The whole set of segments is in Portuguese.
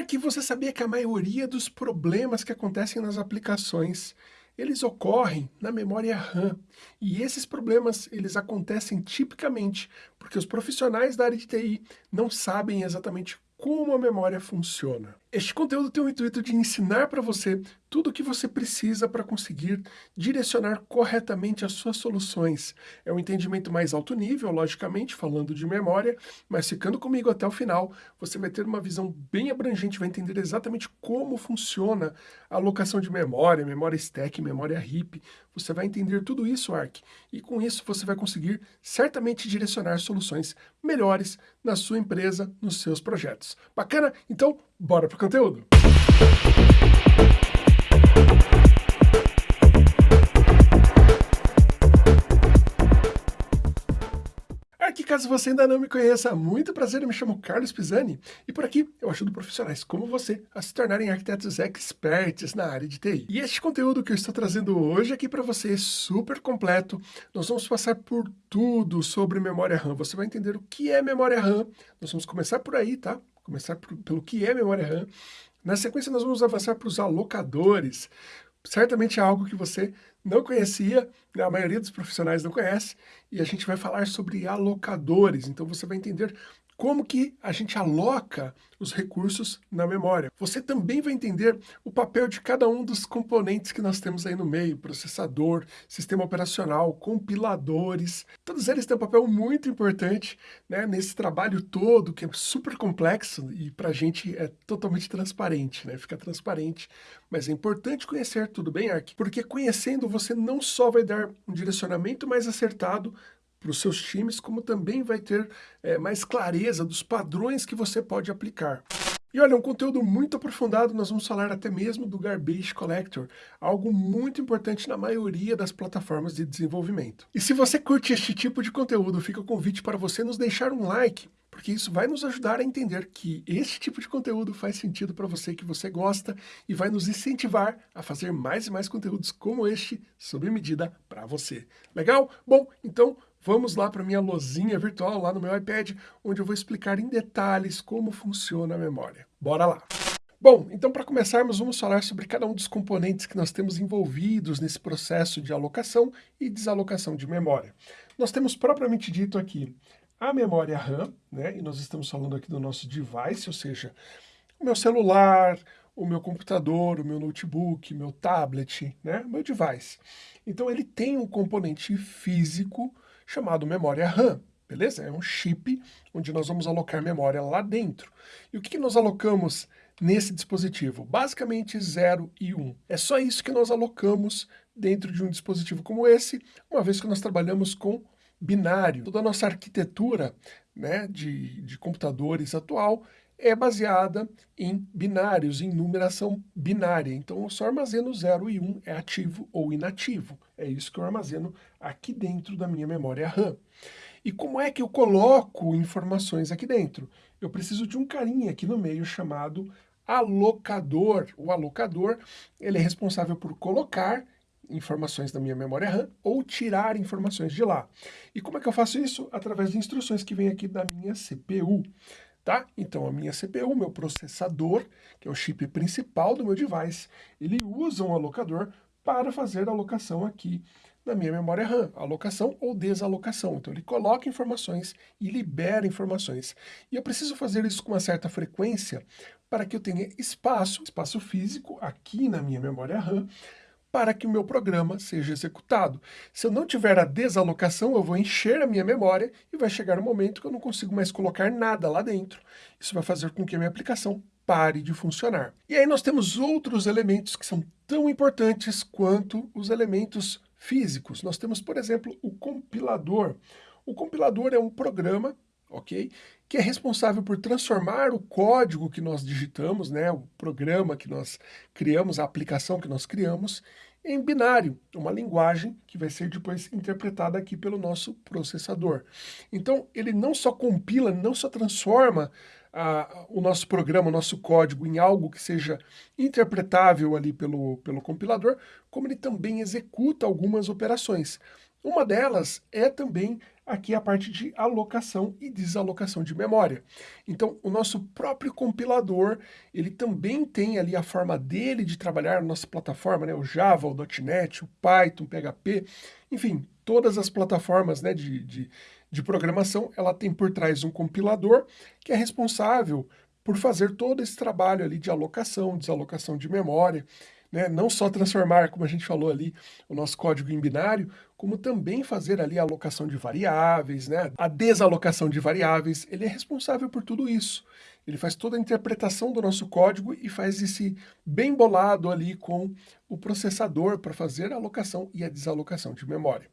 Ark, você sabia que a maioria dos problemas que acontecem nas aplicações, eles ocorrem na memória RAM. E esses problemas, eles acontecem tipicamente porque os profissionais da área de TI não sabem exatamente como a memória funciona. Este conteúdo tem o intuito de ensinar para você tudo o que você precisa para conseguir direcionar corretamente as suas soluções. É um entendimento mais alto nível, logicamente, falando de memória, mas ficando comigo até o final, você vai ter uma visão bem abrangente, vai entender exatamente como funciona a alocação de memória, memória stack, memória heap. Você vai entender tudo isso, Arc, e com isso você vai conseguir certamente direcionar soluções melhores na sua empresa, nos seus projetos. Bacana? Então, Bora pro conteúdo! Aqui, caso você ainda não me conheça, muito prazer, eu me chamo Carlos Pisani e por aqui eu ajudo profissionais como você a se tornarem arquitetos experts na área de TI. E este conteúdo que eu estou trazendo hoje aqui para você é super completo. Nós vamos passar por tudo sobre memória RAM. Você vai entender o que é memória RAM. Nós vamos começar por aí, tá? Começar por, pelo que é memória RAM. Na sequência, nós vamos avançar para os alocadores. Certamente é algo que você não conhecia, né? a maioria dos profissionais não conhece, e a gente vai falar sobre alocadores. Então você vai entender como que a gente aloca os recursos na memória. Você também vai entender o papel de cada um dos componentes que nós temos aí no meio, processador, sistema operacional, compiladores, todos eles têm um papel muito importante né, nesse trabalho todo, que é super complexo e para a gente é totalmente transparente, né, fica transparente, mas é importante conhecer, tudo bem, Ark? Porque conhecendo você não só vai dar um direcionamento mais acertado para os seus times, como também vai ter é, mais clareza dos padrões que você pode aplicar. E olha, um conteúdo muito aprofundado, nós vamos falar até mesmo do Garbage Collector, algo muito importante na maioria das plataformas de desenvolvimento. E se você curte este tipo de conteúdo, fica o convite para você nos deixar um like, porque isso vai nos ajudar a entender que este tipo de conteúdo faz sentido para você, que você gosta, e vai nos incentivar a fazer mais e mais conteúdos como este, sob medida, para você. Legal? Bom, então Vamos lá para minha lozinha virtual lá no meu iPad, onde eu vou explicar em detalhes como funciona a memória. Bora lá! Bom, então para começarmos vamos falar sobre cada um dos componentes que nós temos envolvidos nesse processo de alocação e desalocação de memória. Nós temos propriamente dito aqui a memória RAM, né? e nós estamos falando aqui do nosso device, ou seja, o meu celular, o meu computador, o meu notebook, meu tablet, né? meu device. Então ele tem um componente físico chamado memória RAM, beleza? É um chip onde nós vamos alocar memória lá dentro. E o que, que nós alocamos nesse dispositivo? Basicamente 0 e 1. Um. É só isso que nós alocamos dentro de um dispositivo como esse, uma vez que nós trabalhamos com binário. Toda a nossa arquitetura né, de, de computadores atual é baseada em binários, em numeração binária. Então eu só armazeno 0 e 1, um, é ativo ou inativo. É isso que eu armazeno aqui dentro da minha memória RAM. E como é que eu coloco informações aqui dentro? Eu preciso de um carinha aqui no meio chamado alocador. O alocador ele é responsável por colocar informações da minha memória RAM ou tirar informações de lá. E como é que eu faço isso? Através de instruções que vem aqui da minha CPU tá? Então a minha CPU, meu processador, que é o chip principal do meu device, ele usa um alocador para fazer a alocação aqui na minha memória RAM, alocação ou desalocação. Então ele coloca informações e libera informações. E eu preciso fazer isso com uma certa frequência para que eu tenha espaço, espaço físico aqui na minha memória RAM, para que o meu programa seja executado. Se eu não tiver a desalocação, eu vou encher a minha memória e vai chegar um momento que eu não consigo mais colocar nada lá dentro. Isso vai fazer com que a minha aplicação pare de funcionar. E aí nós temos outros elementos que são tão importantes quanto os elementos físicos. Nós temos, por exemplo, o compilador. O compilador é um programa ok? Que é responsável por transformar o código que nós digitamos, né, o programa que nós criamos, a aplicação que nós criamos, em binário, uma linguagem que vai ser depois interpretada aqui pelo nosso processador. Então, ele não só compila, não só transforma o nosso programa, o nosso código em algo que seja interpretável ali pelo, pelo compilador, como ele também executa algumas operações. Uma delas é também aqui a parte de alocação e desalocação de memória. Então, o nosso próprio compilador, ele também tem ali a forma dele de trabalhar na nossa plataforma, né? o Java, o .NET, o Python, o PHP, enfim, todas as plataformas né, de, de, de programação, ela tem por trás um compilador que é responsável por fazer todo esse trabalho ali de alocação, desalocação de memória, né? não só transformar, como a gente falou ali, o nosso código em binário, como também fazer ali a alocação de variáveis, né? a desalocação de variáveis, ele é responsável por tudo isso. Ele faz toda a interpretação do nosso código e faz esse bem bolado ali com o processador para fazer a alocação e a desalocação de memória.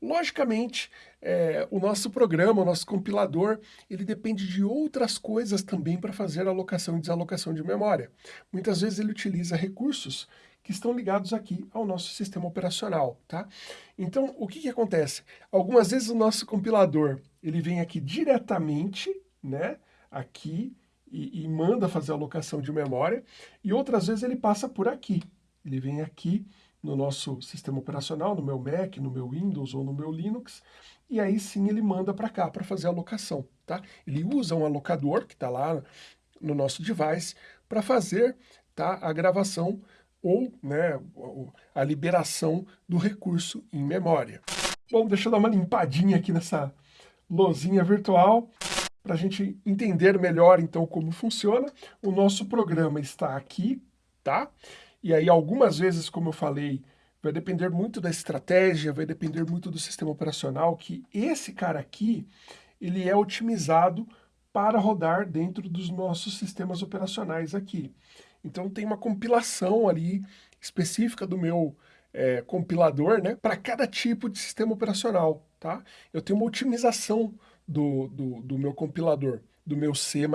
Logicamente, é, o nosso programa, o nosso compilador, ele depende de outras coisas também para fazer alocação e desalocação de memória. Muitas vezes ele utiliza recursos que estão ligados aqui ao nosso sistema operacional, tá? Então, o que, que acontece? Algumas vezes o nosso compilador, ele vem aqui diretamente, né, aqui, e, e manda fazer a alocação de memória, e outras vezes ele passa por aqui. Ele vem aqui no nosso sistema operacional, no meu Mac, no meu Windows ou no meu Linux, e aí sim ele manda para cá para fazer a alocação, tá? Ele usa um alocador que está lá no nosso device para fazer tá, a gravação ou né, a liberação do recurso em memória. Bom, deixa eu dar uma limpadinha aqui nessa lozinha virtual para a gente entender melhor então como funciona. O nosso programa está aqui, tá? E aí, algumas vezes, como eu falei, vai depender muito da estratégia, vai depender muito do sistema operacional, que esse cara aqui, ele é otimizado para rodar dentro dos nossos sistemas operacionais aqui. Então tem uma compilação ali específica do meu é, compilador, né, para cada tipo de sistema operacional, tá? Eu tenho uma otimização do, do, do meu compilador, do meu C++,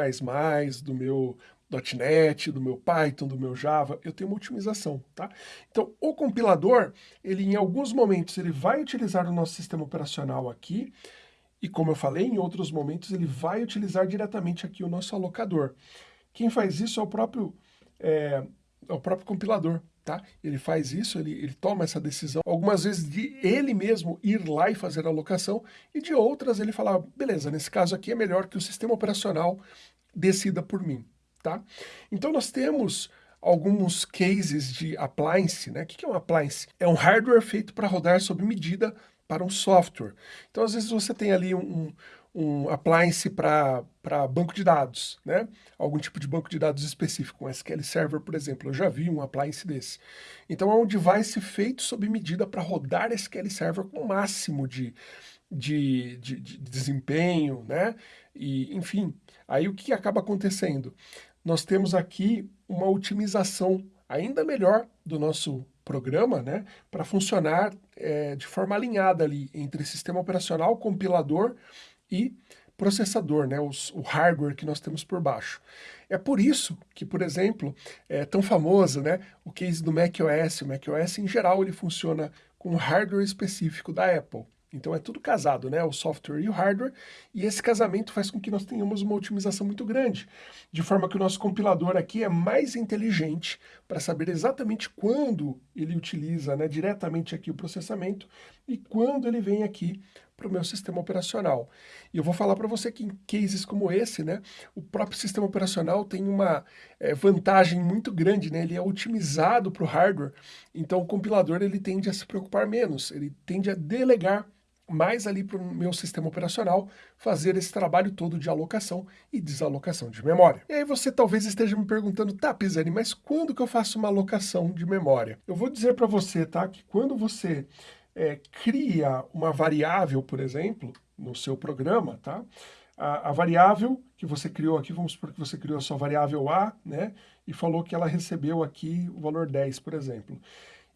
do meu .NET, do meu Python, do meu Java, eu tenho uma otimização, tá? Então, o compilador, ele em alguns momentos, ele vai utilizar o nosso sistema operacional aqui, e como eu falei, em outros momentos ele vai utilizar diretamente aqui o nosso alocador. Quem faz isso é o próprio, é, é o próprio compilador, tá? Ele faz isso, ele, ele toma essa decisão, algumas vezes de ele mesmo ir lá e fazer a alocação, e de outras ele fala, beleza, nesse caso aqui é melhor que o sistema operacional decida por mim, tá? Então nós temos alguns cases de appliance, né? O que é um appliance? É um hardware feito para rodar sob medida para um software. Então às vezes você tem ali um, um appliance para banco de dados, né? Algum tipo de banco de dados específico, um SQL Server, por exemplo. Eu já vi um appliance desse. Então é um device feito sob medida para rodar SQL Server com o máximo de, de, de, de desempenho, né? E, enfim, aí o que acaba acontecendo? Nós temos aqui uma otimização ainda melhor do nosso programa, né, para funcionar é, de forma alinhada ali entre sistema operacional, compilador e processador, né, os, o hardware que nós temos por baixo. É por isso que, por exemplo, é tão famoso né, o case do macOS. O macOS, em geral, ele funciona com hardware específico da Apple. Então é tudo casado, né? O software e o hardware, e esse casamento faz com que nós tenhamos uma otimização muito grande, de forma que o nosso compilador aqui é mais inteligente para saber exatamente quando ele utiliza né, diretamente aqui o processamento e quando ele vem aqui para o meu sistema operacional. E eu vou falar para você que em cases como esse, né, o próprio sistema operacional tem uma é, vantagem muito grande, né, ele é otimizado para o hardware, então o compilador ele tende a se preocupar menos, ele tende a delegar mais ali para o meu sistema operacional fazer esse trabalho todo de alocação e desalocação de memória. E aí você talvez esteja me perguntando, tá, Pisani, mas quando que eu faço uma alocação de memória? Eu vou dizer para você, tá, que quando você é, cria uma variável, por exemplo, no seu programa, tá? A, a, variável que você criou aqui, vamos supor que você criou a sua variável A, né? E falou que ela recebeu aqui o valor 10, por exemplo.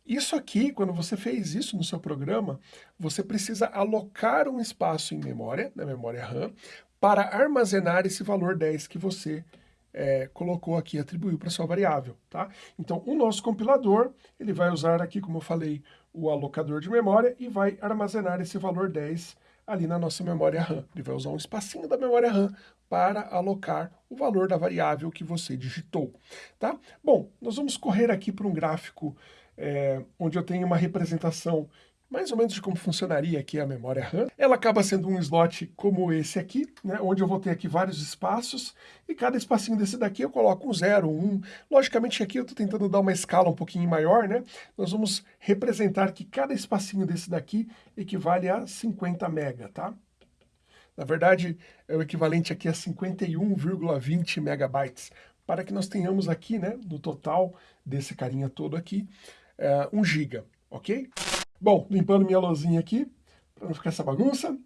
Isso aqui, quando você fez isso no seu programa, você precisa alocar um espaço em memória, na memória RAM, para armazenar esse valor 10 que você é, colocou aqui, atribuiu para sua variável, tá? Então, o nosso compilador, ele vai usar aqui, como eu falei, o alocador de memória e vai armazenar esse valor 10 ali na nossa memória RAM. Ele vai usar um espacinho da memória RAM para alocar o valor da variável que você digitou, tá? Bom, nós vamos correr aqui para um gráfico é, onde eu tenho uma representação mais ou menos de como funcionaria aqui a memória RAM. Ela acaba sendo um slot como esse aqui, né, onde eu vou ter aqui vários espaços, e cada espacinho desse daqui eu coloco um 0, um. Logicamente aqui eu estou tentando dar uma escala um pouquinho maior, né? Nós vamos representar que cada espacinho desse daqui equivale a 50 mega, tá? Na verdade, é o equivalente aqui a 51,20 megabytes, para que nós tenhamos aqui, né, no total desse carinha todo aqui, é, 1 giga, ok? Bom, limpando minha lousinha aqui, para não ficar essa bagunça.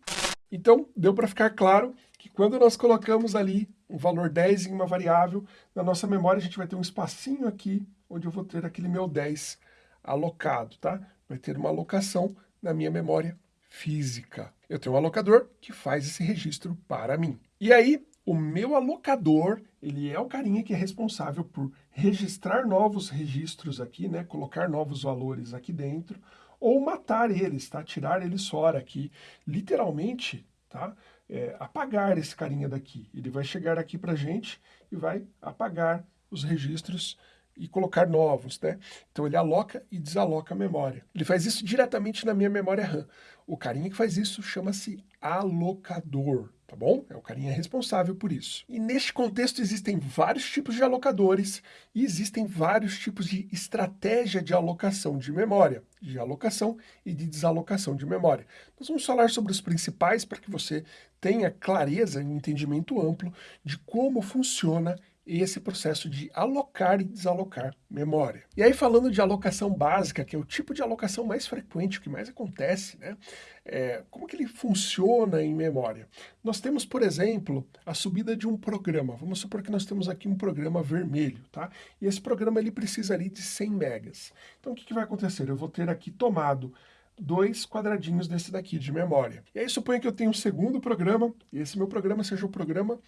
Então, deu para ficar claro que quando nós colocamos ali um valor 10 em uma variável, na nossa memória a gente vai ter um espacinho aqui, onde eu vou ter aquele meu 10 alocado, tá? Vai ter uma alocação na minha memória física. Eu tenho um alocador que faz esse registro para mim. E aí, o meu alocador, ele é o carinha que é responsável por registrar novos registros aqui, né? Colocar novos valores aqui dentro, ou matar eles, tá? Tirar eles fora aqui, literalmente, tá? É, apagar esse carinha daqui. Ele vai chegar aqui pra gente e vai apagar os registros e colocar novos, né? Então ele aloca e desaloca a memória. Ele faz isso diretamente na minha memória RAM. O carinha que faz isso chama-se alocador, tá bom? É o carinha responsável por isso. E neste contexto existem vários tipos de alocadores e existem vários tipos de estratégia de alocação de memória, de alocação e de desalocação de memória. Nós vamos falar sobre os principais para que você tenha clareza e um entendimento amplo de como funciona esse processo de alocar e desalocar memória. E aí falando de alocação básica, que é o tipo de alocação mais frequente, o que mais acontece, né? É, como que ele funciona em memória? Nós temos, por exemplo, a subida de um programa. Vamos supor que nós temos aqui um programa vermelho, tá? E esse programa ele precisa ali de 100 megas. Então o que, que vai acontecer? Eu vou ter aqui tomado dois quadradinhos desse daqui de memória. E aí suponha que eu tenho um segundo programa, e esse meu programa seja o programa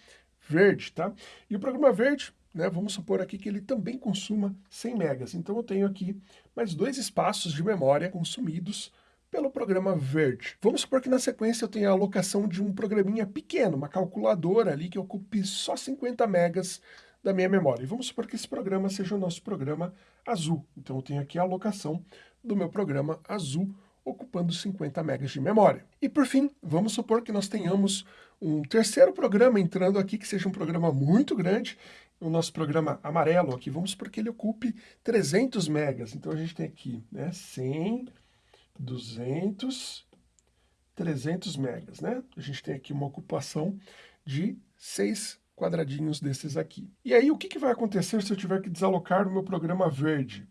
verde, tá? E o programa verde, né, vamos supor aqui que ele também consuma 100 megas. Então eu tenho aqui mais dois espaços de memória consumidos pelo programa verde. Vamos supor que na sequência eu tenha a alocação de um programinha pequeno, uma calculadora ali que ocupe só 50 megas da minha memória. E vamos supor que esse programa seja o nosso programa azul. Então eu tenho aqui a alocação do meu programa azul ocupando 50 megas de memória. E por fim, vamos supor que nós tenhamos um terceiro programa entrando aqui, que seja um programa muito grande, o nosso programa amarelo aqui, vamos supor que ele ocupe 300 megas. Então a gente tem aqui né, 100, 200, 300 megas, né? A gente tem aqui uma ocupação de 6 quadradinhos desses aqui. E aí o que, que vai acontecer se eu tiver que desalocar o meu programa verde?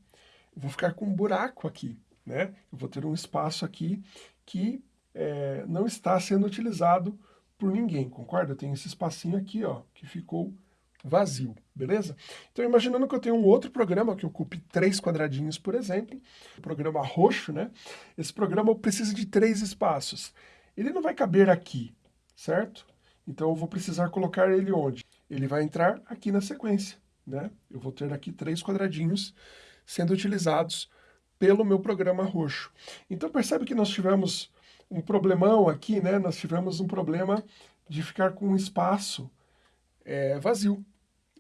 Eu vou ficar com um buraco aqui né? Eu vou ter um espaço aqui que é, não está sendo utilizado por ninguém, concorda? Eu tenho esse espacinho aqui, ó, que ficou vazio, beleza? Então, imaginando que eu tenho um outro programa que ocupe três quadradinhos, por exemplo, o programa roxo, né? Esse programa precisa de três espaços. Ele não vai caber aqui, certo? Então, eu vou precisar colocar ele onde? Ele vai entrar aqui na sequência, né? Eu vou ter aqui três quadradinhos sendo utilizados pelo meu programa roxo. Então percebe que nós tivemos um problemão aqui, né? Nós tivemos um problema de ficar com um espaço é, vazio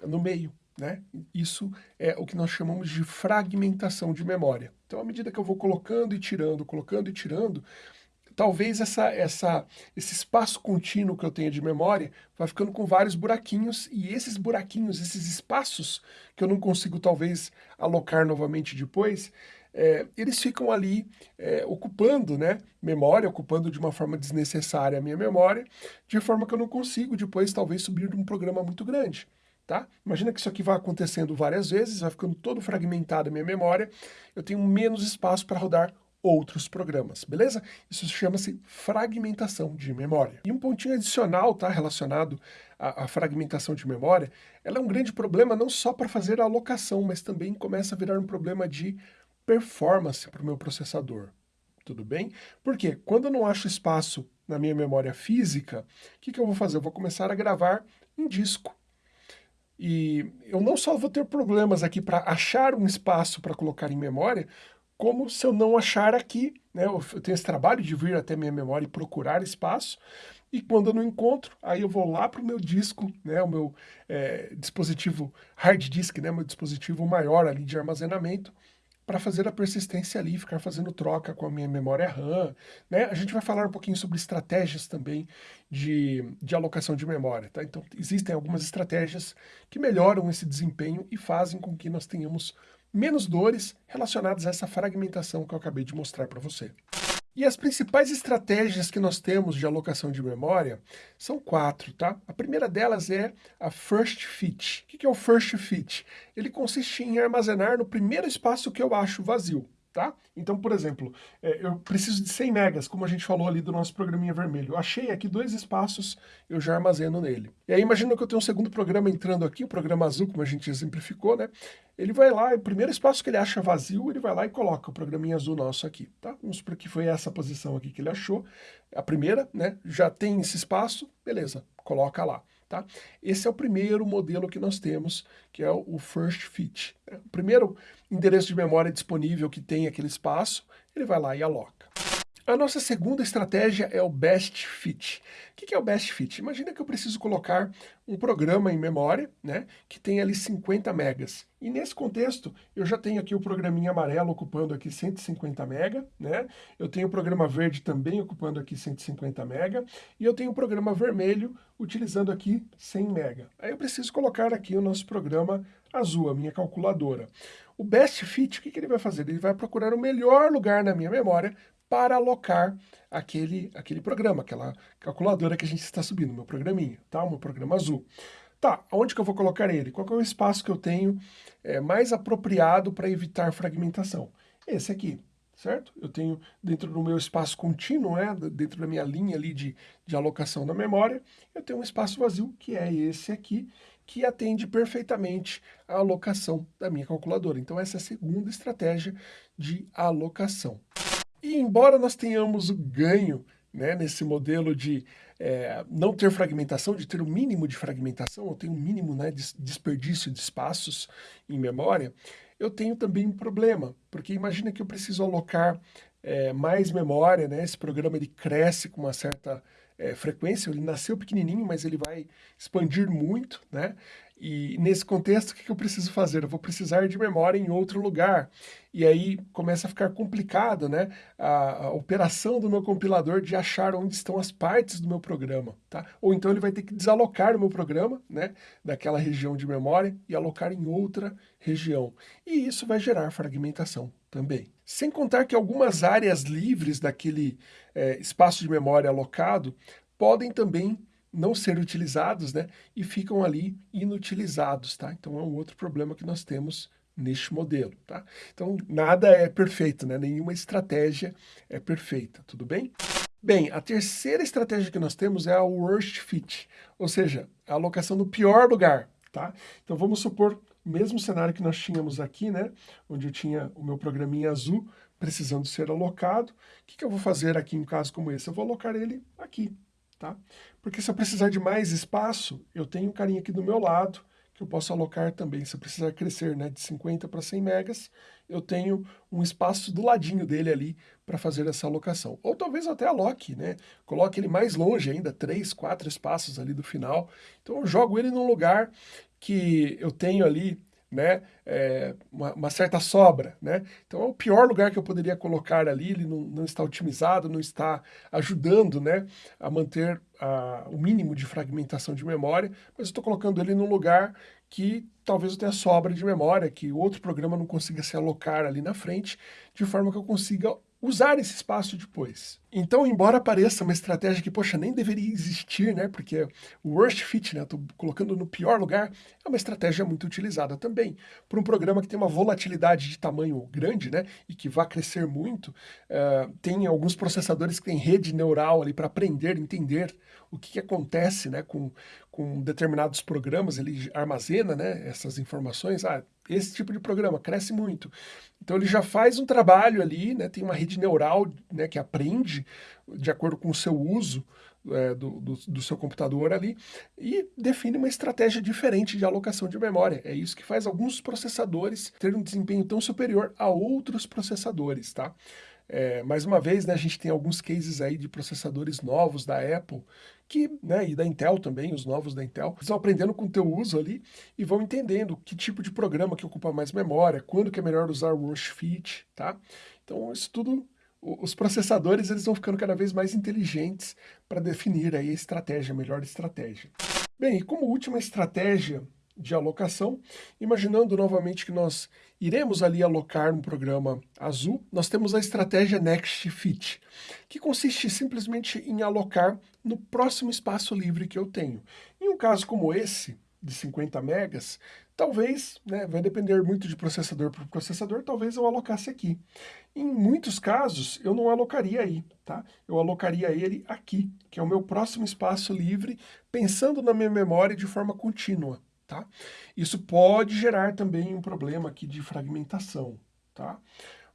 no meio, né? Isso é o que nós chamamos de fragmentação de memória. Então, à medida que eu vou colocando e tirando, colocando e tirando, talvez essa, essa, esse espaço contínuo que eu tenho de memória vai ficando com vários buraquinhos, e esses buraquinhos, esses espaços que eu não consigo talvez alocar novamente depois, é, eles ficam ali é, ocupando né, memória, ocupando de uma forma desnecessária a minha memória, de forma que eu não consigo depois talvez subir de um programa muito grande. Tá? Imagina que isso aqui vai acontecendo várias vezes, vai ficando todo fragmentado a minha memória, eu tenho menos espaço para rodar outros programas, beleza? Isso chama-se fragmentação de memória. E um pontinho adicional, tá, relacionado à, à, fragmentação de memória, ela é um grande problema não só para fazer a alocação, mas também começa a virar um problema de performance para o meu processador. Tudo bem? Porque quando eu não acho espaço na minha memória física, o que, que eu vou fazer? Eu vou começar a gravar em disco. E eu não só vou ter problemas aqui para achar um espaço para colocar em memória, como se eu não achar aqui, né, eu tenho esse trabalho de vir até minha memória e procurar espaço, e quando eu não encontro, aí eu vou lá para o meu disco, né, o meu é, dispositivo hard disk, né, meu dispositivo maior ali de armazenamento, para fazer a persistência ali, ficar fazendo troca com a minha memória RAM, né? A gente vai falar um pouquinho sobre estratégias também de, de alocação de memória, tá? Então, existem algumas estratégias que melhoram esse desempenho e fazem com que nós tenhamos menos dores relacionadas a essa fragmentação que eu acabei de mostrar para você. E as principais estratégias que nós temos de alocação de memória são quatro, tá? A primeira delas é a First Fit. O que é o First Fit? Ele consiste em armazenar no primeiro espaço que eu acho vazio tá? Então, por exemplo, é, eu preciso de 100 megas, como a gente falou ali do nosso programinha vermelho. Eu achei aqui dois espaços, eu já armazeno nele. E aí imagina que eu tenho um segundo programa entrando aqui, o programa azul, como a gente exemplificou, né? Ele vai lá, o primeiro espaço que ele acha vazio, ele vai lá e coloca o programinha azul nosso aqui, tá? Vamos supor que foi essa posição aqui que ele achou, a primeira, né? Já tem esse espaço, beleza, coloca lá. Tá? Esse é o primeiro modelo que nós temos, que é o First Fit. Né? O primeiro endereço de memória disponível que tem aquele espaço, ele vai lá e aloca. A nossa segunda estratégia é o Best Fit. O que é o Best Fit? Imagina que eu preciso colocar um programa em memória, né, que tem ali 50 megas. E nesse contexto, eu já tenho aqui o programinha amarelo ocupando aqui 150 mega, né? Eu tenho o programa verde também ocupando aqui 150 mega, e eu tenho o programa vermelho utilizando aqui 100 mega. Aí eu preciso colocar aqui o nosso programa azul, a minha calculadora. O Best Fit, o que, que ele vai fazer? Ele vai procurar o melhor lugar na minha memória para alocar aquele, aquele programa, aquela calculadora que a gente está subindo, meu programinha, tá? O meu programa azul. Tá, onde que eu vou colocar ele? Qual é o espaço que eu tenho é, mais apropriado para evitar fragmentação? Esse aqui, certo? Eu tenho dentro do meu espaço contínuo, né, dentro da minha linha ali de, de alocação da memória, eu tenho um espaço vazio, que é esse aqui, que atende perfeitamente a alocação da minha calculadora. Então essa é a segunda estratégia de alocação. E embora nós tenhamos o ganho né, nesse modelo de é, não ter fragmentação, de ter o um mínimo de fragmentação, eu tenho um mínimo né, de desperdício de espaços em memória, eu tenho também um problema, porque imagina que eu preciso alocar é, mais memória, né, esse programa ele cresce com uma certa é, frequência, ele nasceu pequenininho, mas ele vai expandir muito, né? E nesse contexto, o que eu preciso fazer? Eu vou precisar de memória em outro lugar. E aí começa a ficar complicado né? a, a, operação do meu compilador de achar onde estão as partes do meu programa. Tá? Ou então ele vai ter que desalocar o meu programa né? daquela região de memória e alocar em outra região. E isso vai gerar fragmentação também. Sem contar que algumas áreas livres daquele é, espaço de memória alocado podem também não ser utilizados, né? E ficam ali inutilizados, tá? Então é um outro problema que nós temos neste modelo, tá? Então nada é perfeito, né? Nenhuma estratégia é perfeita, tudo bem? Bem, a terceira estratégia que nós temos é a worst fit, ou seja, a alocação no pior lugar, tá? Então vamos supor o mesmo cenário que nós tínhamos aqui, né? Onde eu tinha o meu programinha azul precisando ser alocado. O que, que eu vou fazer aqui em um caso como esse? Eu vou alocar ele aqui, tá? Porque se eu precisar de mais espaço, eu tenho um carinha aqui do meu lado, que eu posso alocar também. Se eu precisar crescer né, de 50 para 100 megas, eu tenho um espaço do ladinho dele ali para fazer essa alocação. Ou talvez até aloque, né? Coloque ele mais longe ainda, três, quatro espaços ali do final. Então eu jogo ele num lugar que eu tenho ali né, é, uma, uma, certa sobra. Né? Então é o pior lugar que eu poderia colocar ali, ele não, não está otimizado, não está ajudando né, a manter a, o mínimo de fragmentação de memória, mas estou colocando ele num lugar que talvez eu tenha sobra de memória, que outro programa não consiga se alocar ali na frente, de forma que eu consiga usar esse espaço depois. Então, embora pareça uma estratégia que, poxa, nem deveria existir, né, porque o worst fit, né, estou colocando no pior lugar, é uma estratégia muito utilizada também. Para um programa que tem uma volatilidade de tamanho grande, né, e que vai crescer muito, uh, tem alguns processadores que têm rede neural ali para aprender, entender o que, que acontece, né, com, com determinados programas, ele armazena, né, essas informações, ah, esse tipo de programa cresce muito. Então ele já faz um trabalho ali, né, tem uma rede neural né, que aprende de acordo com o seu uso é, do, do, do, seu computador ali e define uma estratégia diferente de alocação de memória. É isso que faz alguns processadores terem um desempenho tão superior a outros processadores, tá? É, mais uma vez, né, a gente tem alguns cases aí de processadores novos da Apple, que, né, e da Intel também, os novos da Intel, estão aprendendo com o teu uso ali e vão entendendo que tipo de programa que ocupa mais memória, quando que é melhor usar o Rush Fit, tá? Então, isso tudo os processadores eles vão ficando cada vez mais inteligentes para definir aí a estratégia, a melhor estratégia. Bem, e como última estratégia de alocação, imaginando novamente que nós iremos ali alocar um programa azul, nós temos a estratégia Next Fit, que consiste simplesmente em alocar no próximo espaço livre que eu tenho. Em um caso como esse, de 50 megas, talvez, né, vai depender muito de processador por processador, talvez eu alocasse aqui. Em muitos casos, eu não alocaria aí, tá? Eu alocaria ele aqui, que é o meu próximo espaço livre, pensando na minha memória de forma contínua, tá? Isso pode gerar também um problema aqui de fragmentação, tá?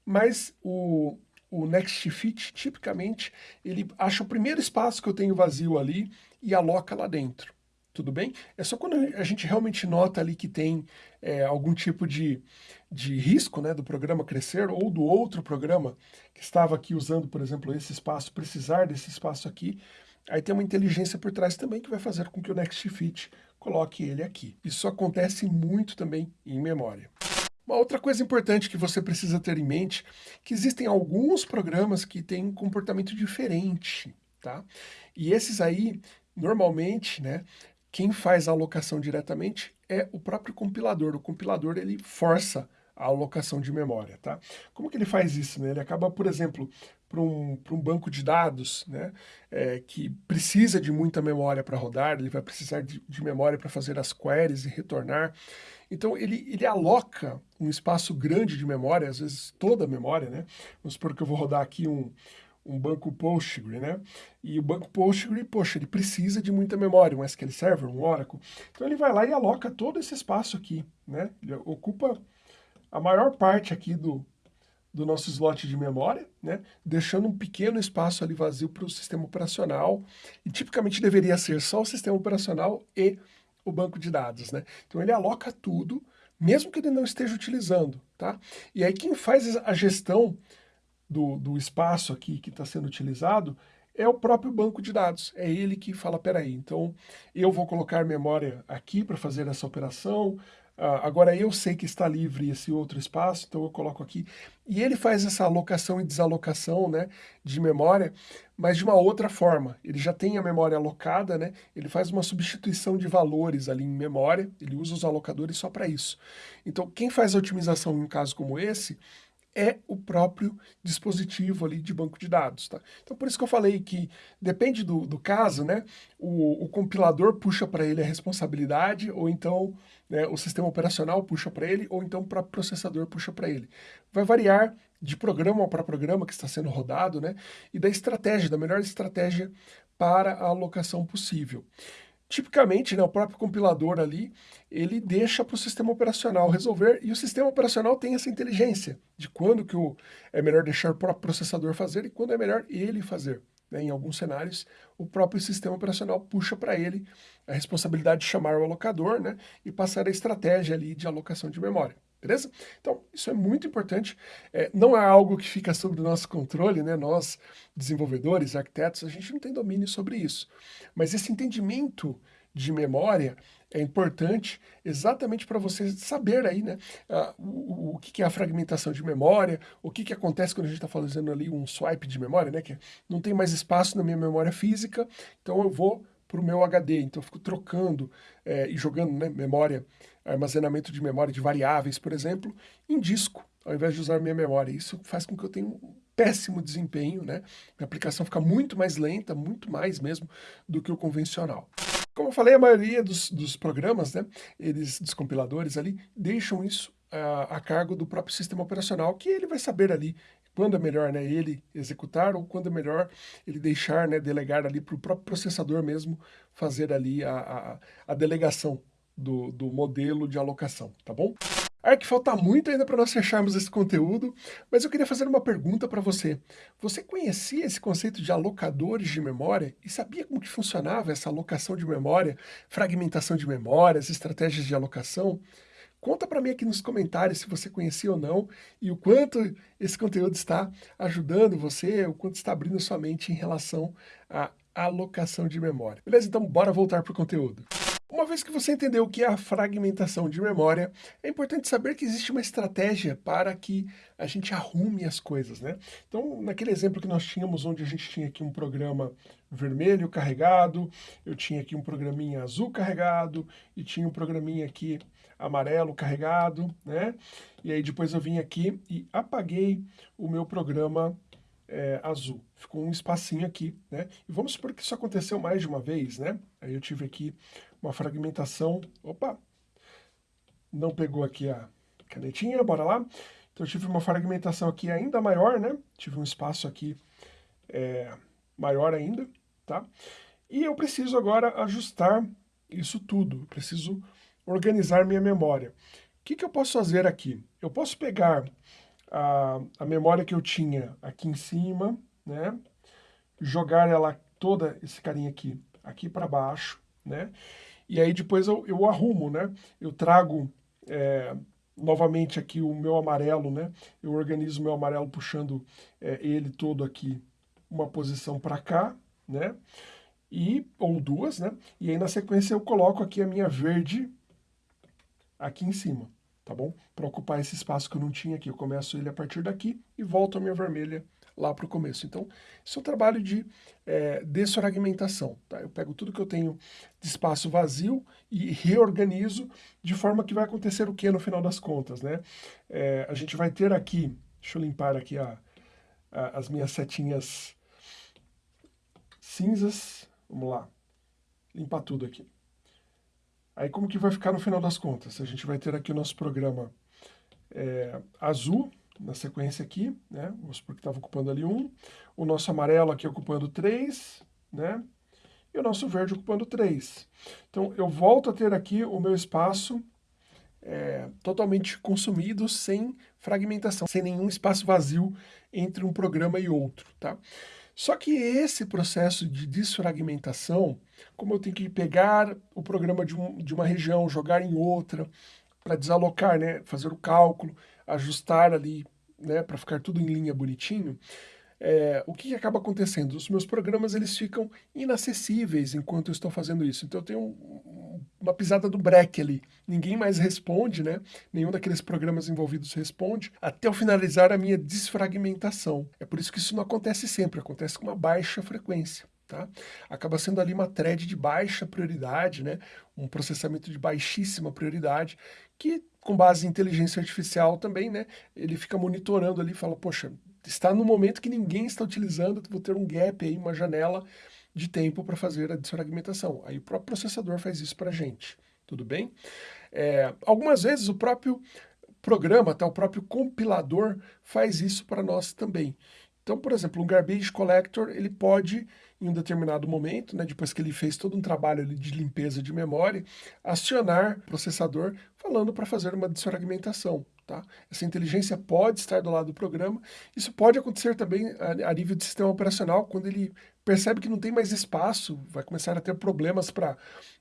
Mas o, o Next Fit, tipicamente, ele acha o primeiro espaço que eu tenho vazio ali e aloca lá dentro tudo bem? É só quando a gente realmente nota ali que tem é, algum tipo de, de risco né, do programa crescer ou do outro programa que estava aqui usando, por exemplo, esse espaço, precisar desse espaço aqui, aí tem uma inteligência por trás também que vai fazer com que o Next Fit coloque ele aqui. Isso acontece muito também em memória. Uma outra coisa importante que você precisa ter em mente, que existem alguns programas que têm um comportamento diferente, tá? E esses aí, normalmente, né, quem faz a alocação diretamente é o próprio compilador. O compilador ele força a alocação de memória, tá? Como que ele faz isso? Né? Ele acaba, por exemplo, para um, um banco de dados né, é, que precisa de muita memória para rodar, ele vai precisar de, de memória para fazer as queries e retornar. Então ele, ele aloca um espaço grande de memória, às vezes toda a memória, né? Vamos supor que eu vou rodar aqui um, um banco Postgre, né? E o banco Postgre, poxa, ele precisa de muita memória, um SQL Server, um Oracle. Então ele vai lá e aloca todo esse espaço aqui, né? Ele ocupa a maior parte aqui do, do nosso slot de memória, né? Deixando um pequeno espaço ali vazio para o sistema operacional. E tipicamente deveria ser só o sistema operacional e o banco de dados, né? Então ele aloca tudo, mesmo que ele não esteja utilizando, tá? E aí quem faz a gestão do, do espaço aqui que está sendo utilizado é o próprio banco de dados. É ele que fala, peraí, então eu vou colocar memória aqui para fazer essa operação, agora eu sei que está livre esse outro espaço, então eu coloco aqui. E ele faz essa alocação e desalocação né, de memória, mas de uma outra forma. Ele já tem a memória alocada, né, ele faz uma substituição de valores ali em memória, ele usa os alocadores só para isso. Então quem faz a otimização em um caso como esse é o próprio dispositivo ali de banco de dados, tá? Então por isso que eu falei que depende do, do caso, né? O, o compilador puxa para ele a responsabilidade, ou então né, o sistema operacional puxa para ele, ou então o próprio processador puxa para ele. Vai variar de programa para programa que está sendo rodado, né? E da estratégia, da melhor estratégia para a alocação possível. Tipicamente, né, o próprio compilador ali, ele deixa para o sistema operacional resolver, e o sistema operacional tem essa inteligência de quando que o, é melhor deixar o próprio processador fazer e quando é melhor ele fazer. Né? Em alguns cenários, o próprio sistema operacional puxa para ele a responsabilidade de chamar o alocador né, e passar a estratégia ali de alocação de memória beleza? Então, isso é muito importante, é, não é algo que fica sob o nosso controle, né? Nós, desenvolvedores, arquitetos, a gente não tem domínio sobre isso. Mas esse entendimento de memória é importante exatamente para você saber aí, né, uh, o, o, que é a fragmentação de memória, o que, que acontece quando a gente está fazendo ali um swipe de memória, né, que não tem mais espaço na minha memória física, então eu vou para o meu HD, então eu fico trocando é, e jogando né, memória armazenamento de memória de variáveis, por exemplo, em disco, ao invés de usar minha memória. Isso faz com que eu tenha um péssimo desempenho, né? Minha aplicação fica muito mais lenta, muito mais mesmo, do que o convencional. Como eu falei, a maioria dos, dos programas, né, eles, dos compiladores ali, deixam isso uh, a cargo do próprio sistema operacional, que ele vai saber ali quando é melhor né, ele executar ou quando é melhor ele deixar, né, delegar ali para o próprio processador mesmo fazer ali a, a, a delegação do, do modelo de alocação, tá bom? É que falta muito ainda para nós fecharmos esse conteúdo, mas eu queria fazer uma pergunta para você. Você conhecia esse conceito de alocadores de memória e sabia como que funcionava essa alocação de memória, fragmentação de memórias, estratégias de alocação? Conta para mim aqui nos comentários se você conhecia ou não e o quanto esse conteúdo está ajudando você, o quanto está abrindo sua mente em relação à alocação de memória. Beleza? Então bora voltar para o conteúdo. Uma vez que você entendeu o que é a fragmentação de memória, é importante saber que existe uma estratégia para que a gente arrume as coisas, né? Então, naquele exemplo que nós tínhamos, onde a gente tinha aqui um programa vermelho carregado, eu tinha aqui um programinha azul carregado, e tinha um programinha aqui amarelo carregado, né? E aí depois eu vim aqui e apaguei o meu programa é, azul. Ficou um espacinho aqui, né? E vamos supor que isso aconteceu mais de uma vez, né? Aí eu tive aqui uma fragmentação, opa, não pegou aqui a canetinha, bora lá. Então eu tive uma fragmentação aqui ainda maior, né? Tive um espaço aqui é, maior ainda, tá? E eu preciso agora ajustar isso tudo, eu preciso organizar minha memória. O que, que eu posso fazer aqui? Eu posso pegar a, a memória que eu tinha aqui em cima, né? Jogar ela toda, esse carinha aqui, aqui para baixo, né? e aí depois eu, eu arrumo, né? Eu trago é, novamente aqui o meu amarelo, né? Eu organizo o meu amarelo puxando é, ele todo aqui uma posição para cá, né? E, ou duas, né? E aí na sequência eu coloco aqui a minha verde aqui em cima, tá bom? Para ocupar esse espaço que eu não tinha aqui. Eu começo ele a partir daqui e volto a minha vermelha lá para o começo. Então, isso é um trabalho de é, desfragmentação. Tá? Eu pego tudo que eu tenho de espaço vazio e reorganizo de forma que vai acontecer o que no final das contas. Né? É, a gente vai ter aqui, deixa eu limpar aqui a, a, as minhas setinhas cinzas. Vamos lá, limpar tudo aqui. Aí como que vai ficar no final das contas? A gente vai ter aqui o nosso programa é, azul, na sequência aqui, né? Vamos supor que estava ocupando ali um. O nosso amarelo aqui ocupando três, né? E o nosso verde ocupando três. Então, eu volto a ter aqui o meu espaço é, totalmente consumido, sem fragmentação, sem nenhum espaço vazio entre um programa e outro, tá? Só que esse processo de desfragmentação, como eu tenho que pegar o programa de, um, de uma região, jogar em outra, para desalocar, né, fazer o cálculo, ajustar ali, né, para ficar tudo em linha bonitinho, é, o que, acaba acontecendo? Os meus programas eles ficam inacessíveis enquanto eu estou fazendo isso. Então eu tenho um, uma pisada do break ali. Ninguém mais responde, né? Nenhum daqueles programas envolvidos responde, até eu finalizar a minha desfragmentação. É por isso que isso não acontece sempre, acontece com uma baixa frequência. Tá? Acaba sendo ali uma thread de baixa prioridade, né? um processamento de baixíssima prioridade, que com base em inteligência artificial também, né? ele fica monitorando ali e fala, poxa, está no momento que ninguém está utilizando, vou ter um gap aí, uma janela de tempo para fazer a desfragmentação. Aí o próprio processador faz isso para a gente, tudo bem? É, algumas vezes o próprio programa, até o próprio compilador faz isso para nós também. Então, por exemplo, um garbage collector, ele pode, em um determinado momento, né, depois que ele fez todo um trabalho de limpeza de memória, acionar o processador falando para fazer uma desfragmentação. Tá? Essa inteligência pode estar do lado do programa. Isso pode acontecer também a, a nível de sistema operacional, quando ele percebe que não tem mais espaço, vai começar a ter problemas para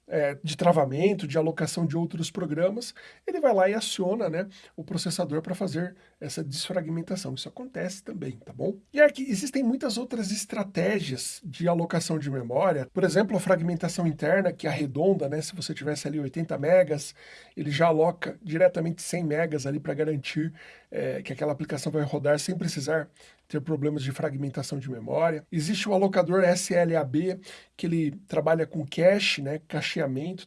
é, de travamento, de alocação de outros programas, ele vai lá e aciona né, o processador para fazer essa desfragmentação. Isso acontece também, tá bom? E aqui existem muitas outras estratégias de alocação de memória, por exemplo, a fragmentação interna, que arredonda, né, se você tivesse ali 80 megas, ele já aloca diretamente 100 megas ali para garantir é, que aquela aplicação vai rodar sem precisar ter problemas de fragmentação de memória. Existe o alocador SLAB, que ele trabalha com cache, né,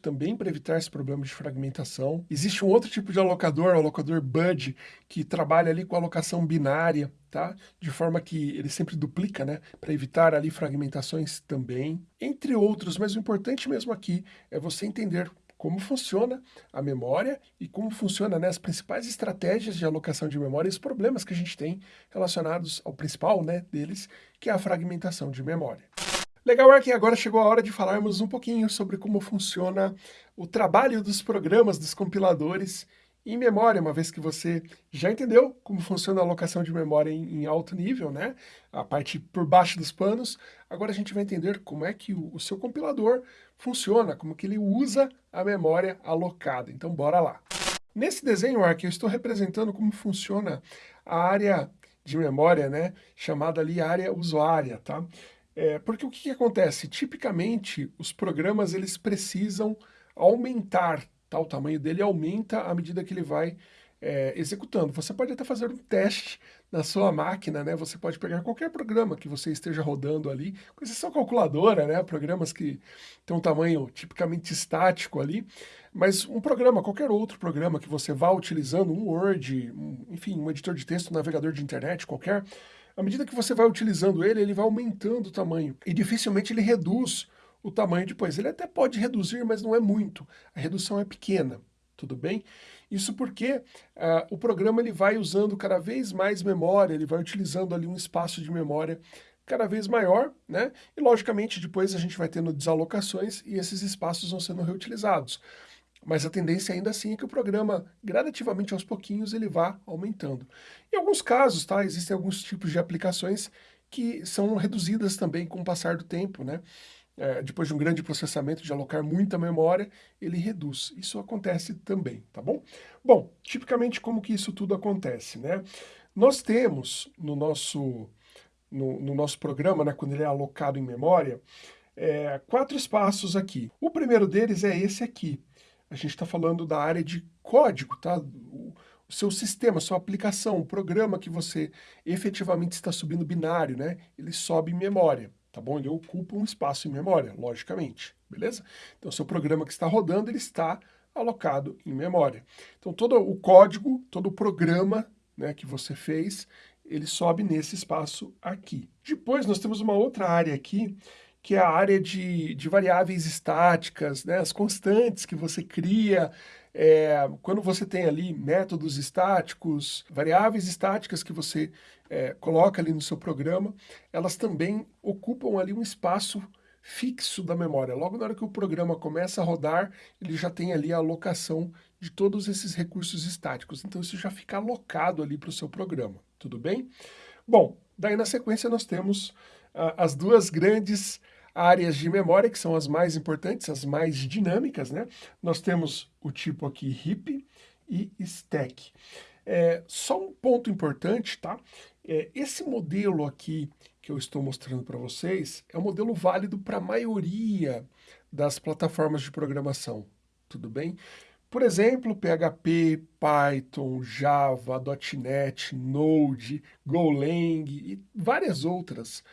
também para evitar esse problema de fragmentação. Existe um outro tipo de alocador, o alocador BUD, que trabalha ali com alocação binária, tá? De forma que ele sempre duplica, né? Para evitar ali fragmentações também. Entre outros, mas o importante mesmo aqui é você entender como funciona a memória e como funciona né, as principais estratégias de alocação de memória e os problemas que a gente tem relacionados ao principal né, deles, que é a fragmentação de memória. Legal, Ark, agora chegou a hora de falarmos um pouquinho sobre como funciona o trabalho dos programas, dos compiladores em memória, uma vez que você já entendeu como funciona a alocação de memória em, em, alto nível, né? A parte por baixo dos panos, agora a gente vai entender como é que o, o seu compilador funciona, como que ele usa a memória alocada. Então bora lá! Nesse desenho aqui eu estou representando como funciona a área de memória, né, chamada ali área usuária, tá? É, porque o que, que acontece? Tipicamente, os programas eles precisam aumentar, tá? o tamanho dele aumenta à medida que ele vai é, executando. Você pode até fazer um teste na sua máquina, né? Você pode pegar qualquer programa que você esteja rodando ali, com exceção calculadora, né? Programas que têm um tamanho tipicamente estático ali, mas um programa, qualquer outro programa que você vá utilizando, um Word, um, enfim, um editor de texto, um navegador de internet qualquer, à medida que você vai utilizando ele, ele vai aumentando o tamanho e dificilmente ele reduz o tamanho depois. Ele até pode reduzir, mas não é muito. A redução é pequena, tudo bem? Isso porque uh, o programa ele vai usando cada vez mais memória, ele vai utilizando ali um espaço de memória cada vez maior, né? E logicamente depois a gente vai tendo desalocações e esses espaços vão sendo reutilizados. Mas a tendência ainda assim é que o programa, gradativamente aos pouquinhos, ele vá aumentando. Em alguns casos, tá? Existem alguns tipos de aplicações que são reduzidas também com o passar do tempo, né? é, depois de um grande processamento, de alocar muita memória, ele reduz. Isso acontece também, tá bom? Bom, tipicamente como que isso tudo acontece, né? Nós temos no nosso, no, no nosso programa, né, quando ele é alocado em memória, é, quatro espaços aqui. O primeiro deles é esse aqui. A gente está falando da área de código, tá? O, seu sistema, sua aplicação, o programa que você efetivamente está subindo binário, né? Ele sobe em memória tá bom? Ele ocupa um espaço em memória, logicamente, beleza? Então, seu programa que está rodando, ele está alocado em memória. Então, todo o código, todo o programa né, que você fez, ele sobe nesse espaço aqui. Depois, nós temos uma outra área aqui, que é a área de, de variáveis estáticas, né, as constantes que você cria, é, quando você tem ali métodos estáticos, variáveis estáticas que você é, coloca ali no seu programa, elas também ocupam ali um espaço fixo da memória. Logo na hora que o programa começa a rodar, ele já tem ali a alocação de todos esses recursos estáticos. Então isso já fica alocado ali para o seu programa, tudo bem? Bom, daí na sequência nós temos uh, as duas grandes áreas de memória, que são as mais importantes, as mais dinâmicas, né? Nós temos o tipo aqui heap e stack. É, só um ponto importante, tá? É, esse modelo aqui que eu estou mostrando para vocês é um modelo válido para a maioria das plataformas de programação, tudo bem? Por exemplo, PHP, Python, Java, .NET, Node, Golang e várias outras.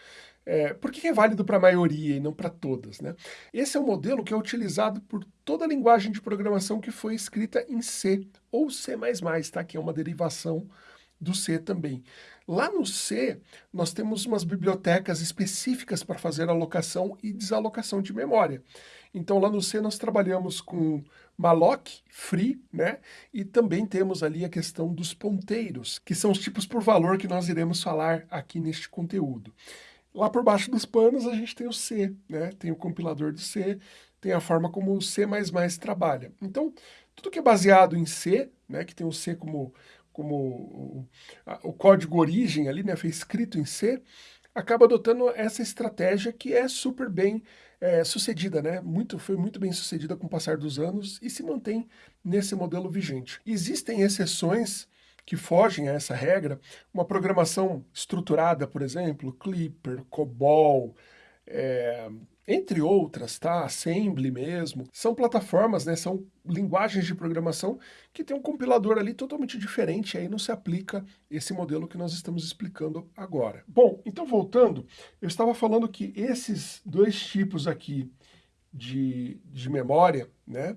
É, por que é válido para a maioria e não para todas? Né? Esse é um modelo que é utilizado por toda a linguagem de programação que foi escrita em C ou C++, tá? que é uma derivação do C também. Lá no C, nós temos umas bibliotecas específicas para fazer alocação e desalocação de memória. Então, lá no C, nós trabalhamos com malloc, free, né? E também temos ali a questão dos ponteiros, que são os tipos por valor que nós iremos falar aqui neste conteúdo. Lá por baixo dos panos, a gente tem o C, né? Tem o compilador de C, tem a forma como o C++ trabalha. Então, tudo que é baseado em C, né, que tem o C como, como o, o código origem ali, né, foi escrito em C, acaba adotando essa estratégia que é super bem é, sucedida, né? Muito, foi muito bem sucedida com o passar dos anos e se mantém nesse modelo vigente. Existem exceções que fogem a essa regra, uma programação estruturada, por exemplo, Clipper, COBOL, é, entre outras, tá? Assembly mesmo, são plataformas, né? São linguagens de programação que tem um compilador ali totalmente diferente, aí não se aplica esse modelo que nós estamos explicando agora. Bom, então voltando, eu estava falando que esses dois tipos aqui de, de memória, né?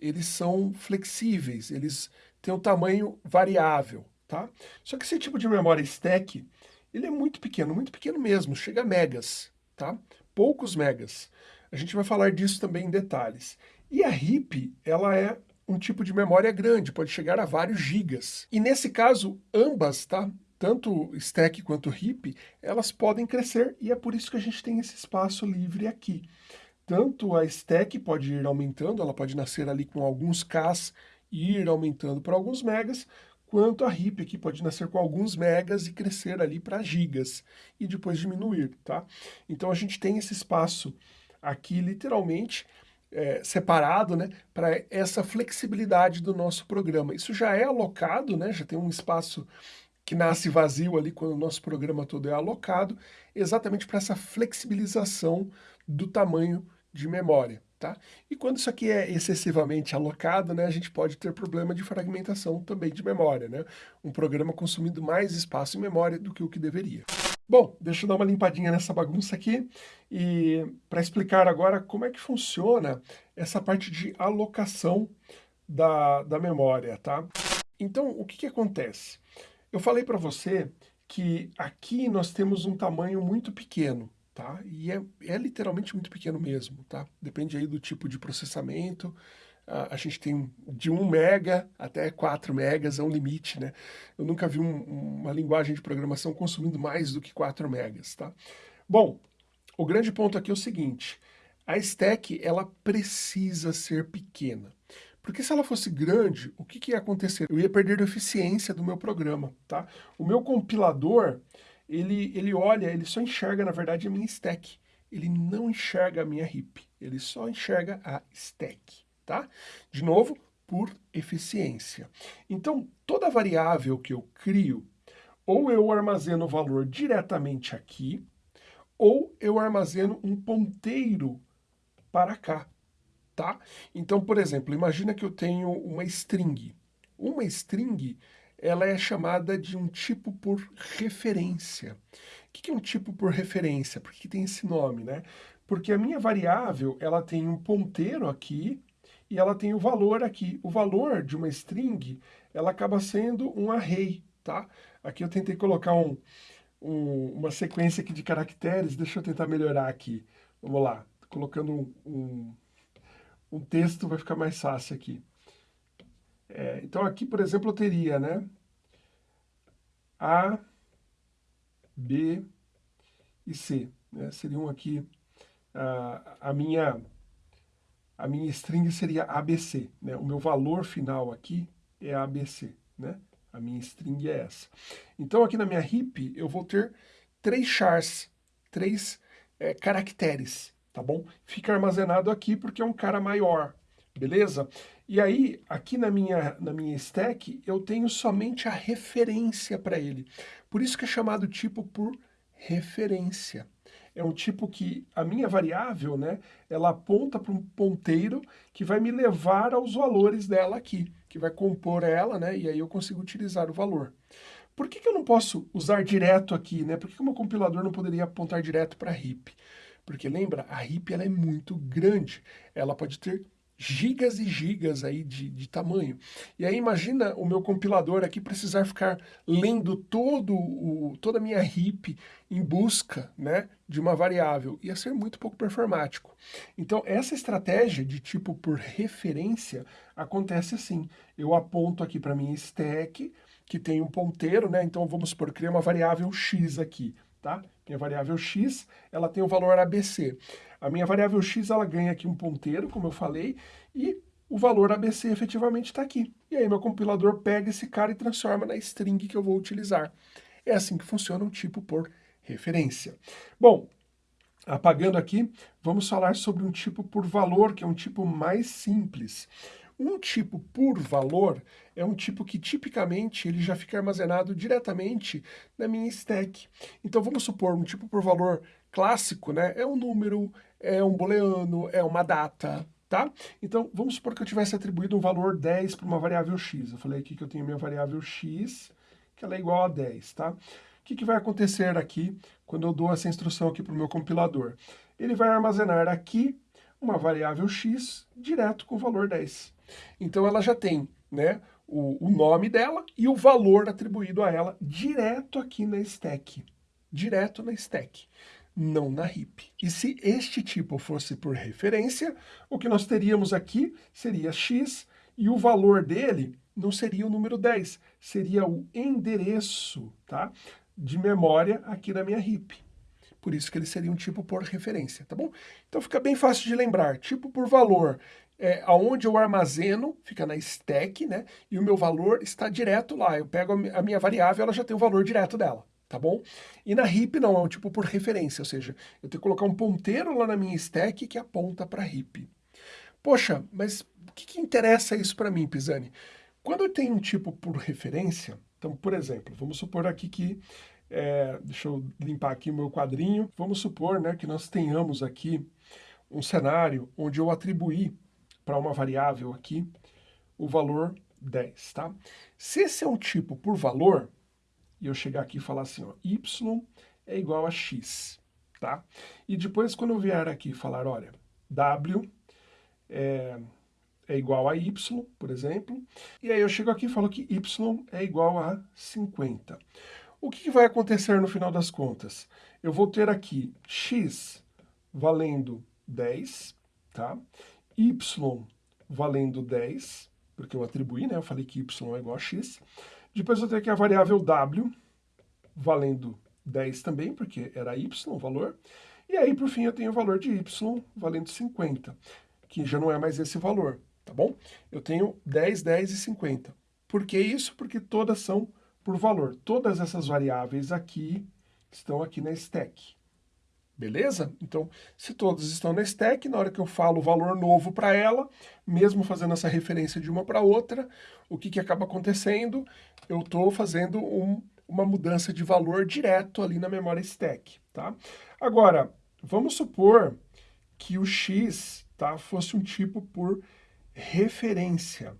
Eles são flexíveis, eles têm um tamanho variável, tá? Só que esse tipo de memória stack, ele é muito pequeno, muito pequeno mesmo, chega a megas, tá? poucos megas. A gente vai falar disso também em detalhes. E a RIP, ela é um tipo de memória grande, pode chegar a vários gigas. E nesse caso, ambas, tá? Tanto stack quanto RIP, elas podem crescer e é por isso que a gente tem esse espaço livre aqui. Tanto a stack pode ir aumentando, ela pode nascer ali com alguns Ks ir aumentando para alguns megas, quanto a RIP aqui pode nascer com alguns megas e crescer ali para gigas e depois diminuir, tá? Então a gente tem esse espaço aqui literalmente é, separado né, para essa flexibilidade do nosso programa. Isso já é alocado, né, já tem um espaço que nasce vazio ali quando o nosso programa todo é alocado, exatamente para essa flexibilização do tamanho de memória. Tá? E quando isso aqui é excessivamente alocado, né, a gente pode ter problema de fragmentação também de memória, né? um programa consumindo mais espaço em memória do que o que deveria. Bom, deixa eu dar uma limpadinha nessa bagunça aqui e para explicar agora como é que funciona essa parte de alocação da, da memória, tá? Então, o que, que acontece? Eu falei para você que aqui nós temos um tamanho muito pequeno, tá? E é, é literalmente muito pequeno mesmo, tá? Depende aí do tipo de processamento. A gente tem de 1 mega até 4 megas, é um limite, né? Eu nunca vi um, uma linguagem de programação consumindo mais do que 4 megas, tá? Bom, o grande ponto aqui é o seguinte, a stack, ela precisa ser pequena. Porque se ela fosse grande, o que, que ia acontecer? Eu ia perder a eficiência do meu programa, tá? O meu compilador, ele, ele olha, ele só enxerga, na verdade, a minha stack. Ele não enxerga a minha heap, ele só enxerga a stack, tá? De novo, por eficiência. Então, toda variável que eu crio, ou eu armazeno o valor diretamente aqui, ou eu armazeno um ponteiro para cá, tá? Então, por exemplo, imagina que eu tenho uma string. Uma string, ela é chamada de um tipo por referência. O que é um tipo por referência? Por que tem esse nome, né? Porque a minha variável, ela tem um ponteiro aqui e ela tem o valor aqui. O valor de uma string, ela acaba sendo um array, tá? Aqui eu tentei colocar um, um, uma sequência aqui de caracteres, deixa eu tentar melhorar aqui. Vamos lá, colocando um, um um texto vai ficar mais fácil aqui. É, então aqui, por exemplo, eu teria, né? A, B e C. Né? Seriam aqui, a, a, minha, a minha string seria ABC. Né? O meu valor final aqui é ABC. Né? A minha string é essa. Então aqui na minha heap eu vou ter três chars, três é, caracteres tá bom? Fica armazenado aqui porque é um cara maior, beleza? E aí, aqui na minha, na minha stack, eu tenho somente a referência para ele. Por isso que é chamado tipo por referência. É um tipo que a minha variável, né, ela aponta para um ponteiro que vai me levar aos valores dela aqui, que vai compor ela, né, e aí eu consigo utilizar o valor. Por que, que eu não posso usar direto aqui, né? Por que, que o meu compilador não poderia apontar direto para heap? Porque lembra, a RIP ela é muito grande, ela pode ter gigas e gigas aí de, de tamanho. E aí imagina o meu compilador aqui precisar ficar lendo todo o, toda a minha RIP em busca né, de uma variável. Ia ser muito pouco performático. Então essa estratégia de tipo por referência acontece assim. Eu aponto aqui para minha stack, que tem um ponteiro, né? Então vamos supor, criar uma variável x aqui tá? Minha variável x, ela tem o valor ABC. A minha variável x, ela ganha aqui um ponteiro, como eu falei, e o valor ABC efetivamente está aqui. E aí meu compilador pega esse cara e transforma na string que eu vou utilizar. É assim que funciona um tipo por referência. Bom, apagando aqui, vamos falar sobre um tipo por valor, que é um tipo mais simples. Um tipo por valor é um tipo que tipicamente ele já fica armazenado diretamente na minha stack. Então vamos supor um tipo por valor clássico, né? É um número, é um booleano, é uma data, tá? Então vamos supor que eu tivesse atribuído um valor 10 para uma variável x. Eu falei aqui que eu tenho minha variável x, que ela é igual a 10, tá? O que, que vai acontecer aqui quando eu dou essa instrução aqui para o meu compilador? Ele vai armazenar aqui uma variável x direto com o valor 10. Então ela já tem né, o, o nome dela e o valor atribuído a ela direto aqui na stack. Direto na stack, não na heap. E se este tipo fosse por referência, o que nós teríamos aqui seria x e o valor dele não seria o número 10, seria o endereço tá, de memória aqui na minha heap. Por isso que ele seria um tipo por referência, tá bom? Então fica bem fácil de lembrar. Tipo por valor é, aonde eu armazeno, fica na stack, né? E o meu valor está direto lá. Eu pego a minha variável, ela já tem o valor direto dela, tá bom? E na heap não, é um tipo por referência, ou seja, eu tenho que colocar um ponteiro lá na minha stack que aponta para heap. Poxa, mas o que, que interessa isso para mim, Pisani? Quando eu tenho um tipo por referência, então, por exemplo, vamos supor aqui que, é, deixa eu limpar aqui o meu quadrinho, vamos supor né, que nós tenhamos aqui um cenário onde eu atribuí para uma variável aqui o valor 10, tá? Se esse é um tipo por valor, e eu chegar aqui e falar assim, ó, y é igual a x, tá? E depois quando eu vier aqui falar, olha, w é, é igual a y, por exemplo, e aí eu chego aqui e falo que y é igual a 50. O que, que vai acontecer no final das contas? Eu vou ter aqui x valendo 10, tá? y valendo 10, porque eu atribuí, né? Eu falei que y é igual a x. Depois eu tenho aqui a variável w, valendo 10 também, porque era y o valor. E aí, por fim, eu tenho o valor de y valendo 50, que já não é mais esse valor, tá bom? Eu tenho 10, 10 e 50. Por que isso? Porque todas são por valor. Todas essas variáveis aqui estão aqui na stack. Beleza? Então, se todos estão na stack, na hora que eu falo o valor novo para ela, mesmo fazendo essa referência de uma para outra, o que, que acaba acontecendo? Eu estou fazendo um, uma mudança de valor direto ali na memória stack, tá? Agora, vamos supor que o x tá, fosse um tipo por referência,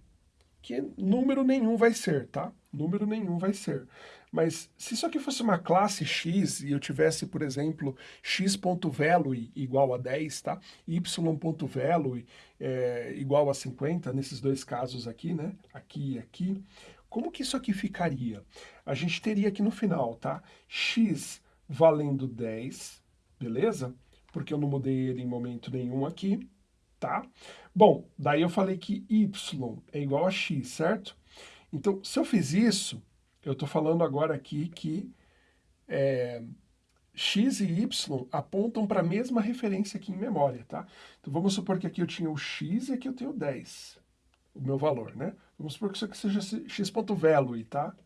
que número nenhum vai ser, tá? Número nenhum vai ser. Mas se isso aqui fosse uma classe x e eu tivesse, por exemplo, x.value igual a 10, tá? y.value é, igual a 50, nesses dois casos aqui, né? Aqui e aqui. Como que isso aqui ficaria? A gente teria aqui no final, tá? x valendo 10, beleza? Porque eu não mudei ele em momento nenhum aqui, tá? Bom, daí eu falei que y é igual a x, certo? Então, se eu fiz isso, eu estou falando agora aqui que é, x e y apontam para a mesma referência aqui em memória, tá? Então vamos supor que aqui eu tinha o x e aqui eu tenho 10, o meu valor, né? Vamos supor que isso aqui seja x.value, tá?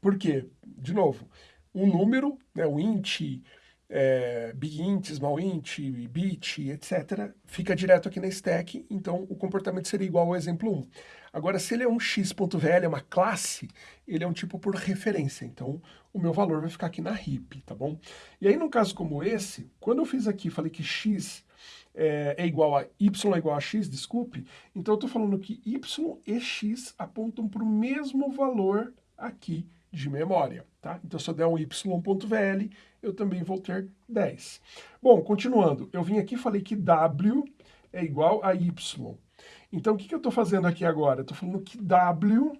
Por quê? De novo, um número, né, o int, é, bint, small int, bit, etc., fica direto aqui na stack, então o comportamento seria igual ao exemplo 1. Agora, se ele é um x.vl, é uma classe, ele é um tipo por referência, então o meu valor vai ficar aqui na heap, tá bom? E aí, num caso como esse, quando eu fiz aqui, falei que x é, é igual a y é igual a x, desculpe, então eu estou falando que y e x apontam para o mesmo valor aqui de memória, tá? Então, se eu der um y.vl, eu também vou ter 10. Bom, continuando, eu vim aqui e falei que w é igual a y. Então, o que, que eu estou fazendo aqui agora? Estou falando que W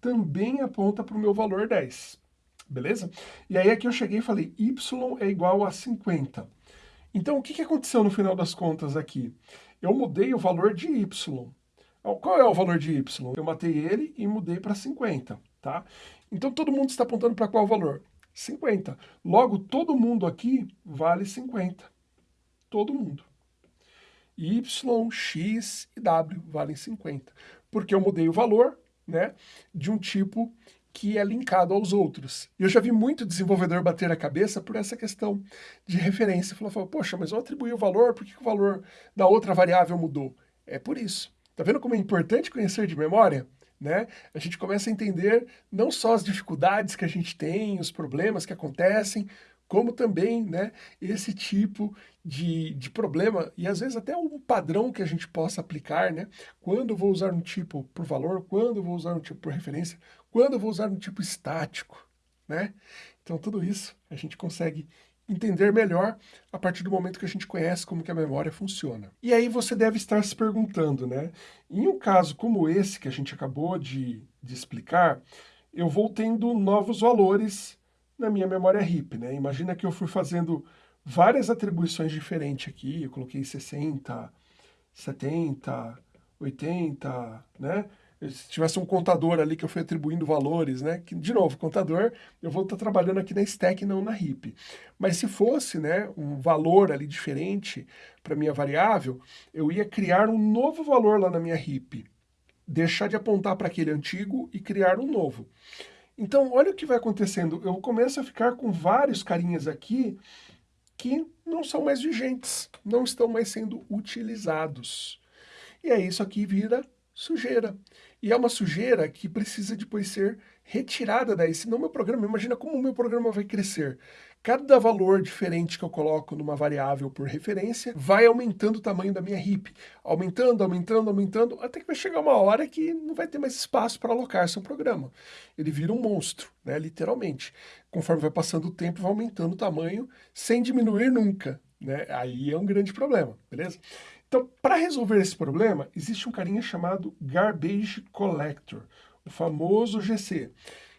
também aponta para o meu valor 10, beleza? E aí aqui eu cheguei e falei, Y é igual a 50. Então, o que, que aconteceu no final das contas aqui? Eu mudei o valor de Y. Qual é o valor de Y? Eu matei ele e mudei para 50, tá? Então, todo mundo está apontando para qual valor? 50. Logo, todo mundo aqui vale 50. Todo mundo y, x e w valem 50, porque eu mudei o valor né, de um tipo que é linkado aos outros. E eu já vi muito desenvolvedor bater a cabeça por essa questão de referência. Falou, poxa, mas eu atribuí o valor, por que o valor da outra variável mudou? É por isso. Tá vendo como é importante conhecer de memória? Né? A gente começa a entender não só as dificuldades que a gente tem, os problemas que acontecem, como também né, esse tipo de, de problema, e às vezes até um padrão que a gente possa aplicar, né? Quando vou usar um tipo por valor, quando vou usar um tipo por referência, quando vou usar um tipo estático, né? Então tudo isso a gente consegue entender melhor a partir do momento que a gente conhece como que a memória funciona. E aí você deve estar se perguntando, né? Em um caso como esse que a gente acabou de, de explicar, eu vou tendo novos valores na minha memória RIP, né? Imagina que eu fui fazendo várias atribuições diferentes aqui, eu coloquei 60, 70, 80, né? Se tivesse um contador ali que eu fui atribuindo valores, né? Que, de novo, contador, eu vou estar trabalhando aqui na stack, não na heap. Mas se fosse, né, um valor ali diferente para minha variável, eu ia criar um novo valor lá na minha heap. Deixar de apontar para aquele antigo e criar um novo. Então, olha o que vai acontecendo. Eu começo a ficar com vários carinhas aqui que não são mais vigentes, não estão mais sendo utilizados. e aí isso aqui vira sujeira. E é uma sujeira que precisa depois ser retirada daí, senão meu programa, imagina como o meu programa vai crescer. Cada valor diferente que eu coloco numa variável por referência vai aumentando o tamanho da minha heap, aumentando, aumentando, aumentando, até que vai chegar uma hora que não vai ter mais espaço para alocar seu programa. Ele vira um monstro, né, literalmente. Conforme vai passando o tempo, vai aumentando o tamanho sem diminuir nunca. Né? Aí é um grande problema, beleza? Então, para resolver esse problema, existe um carinha chamado Garbage Collector, o famoso GC.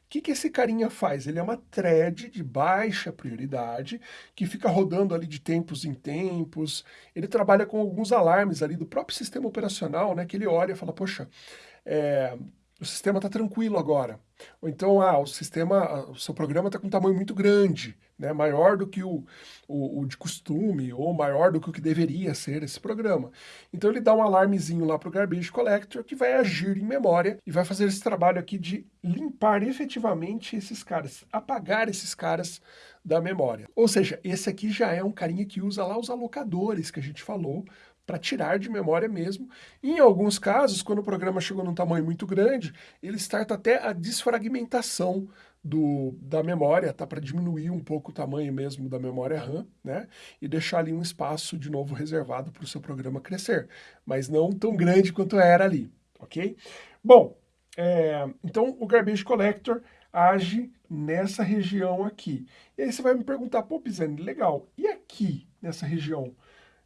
O que, que esse carinha faz? Ele é uma thread de baixa prioridade, que fica rodando ali de tempos em tempos. Ele trabalha com alguns alarmes ali do próprio sistema operacional, né? Que ele olha e fala, poxa, é, o sistema está tranquilo agora. Ou então, ah, o sistema, o seu programa está com um tamanho muito grande, né, maior do que o, o, o, de costume, ou maior do que o que deveria ser esse programa. Então ele dá um alarmezinho lá para o Garbage Collector que vai agir em memória e vai fazer esse trabalho aqui de limpar efetivamente esses caras, apagar esses caras da memória. Ou seja, esse aqui já é um carinha que usa lá os alocadores que a gente falou para tirar de memória mesmo. Em alguns casos, quando o programa chegou num tamanho muito grande, ele starta até a desfragmentação do, da memória, tá? Para diminuir um pouco o tamanho mesmo da memória RAM, né? E deixar ali um espaço de novo reservado para o seu programa crescer, mas não tão grande quanto era ali, ok? Bom, é, então o Garbage Collector age nessa região aqui. E aí você vai me perguntar, pô, Pisani, legal, e aqui, nessa região?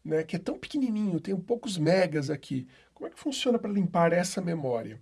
Né, que é tão pequenininho, tem poucos megas aqui. Como é que funciona para limpar essa memória?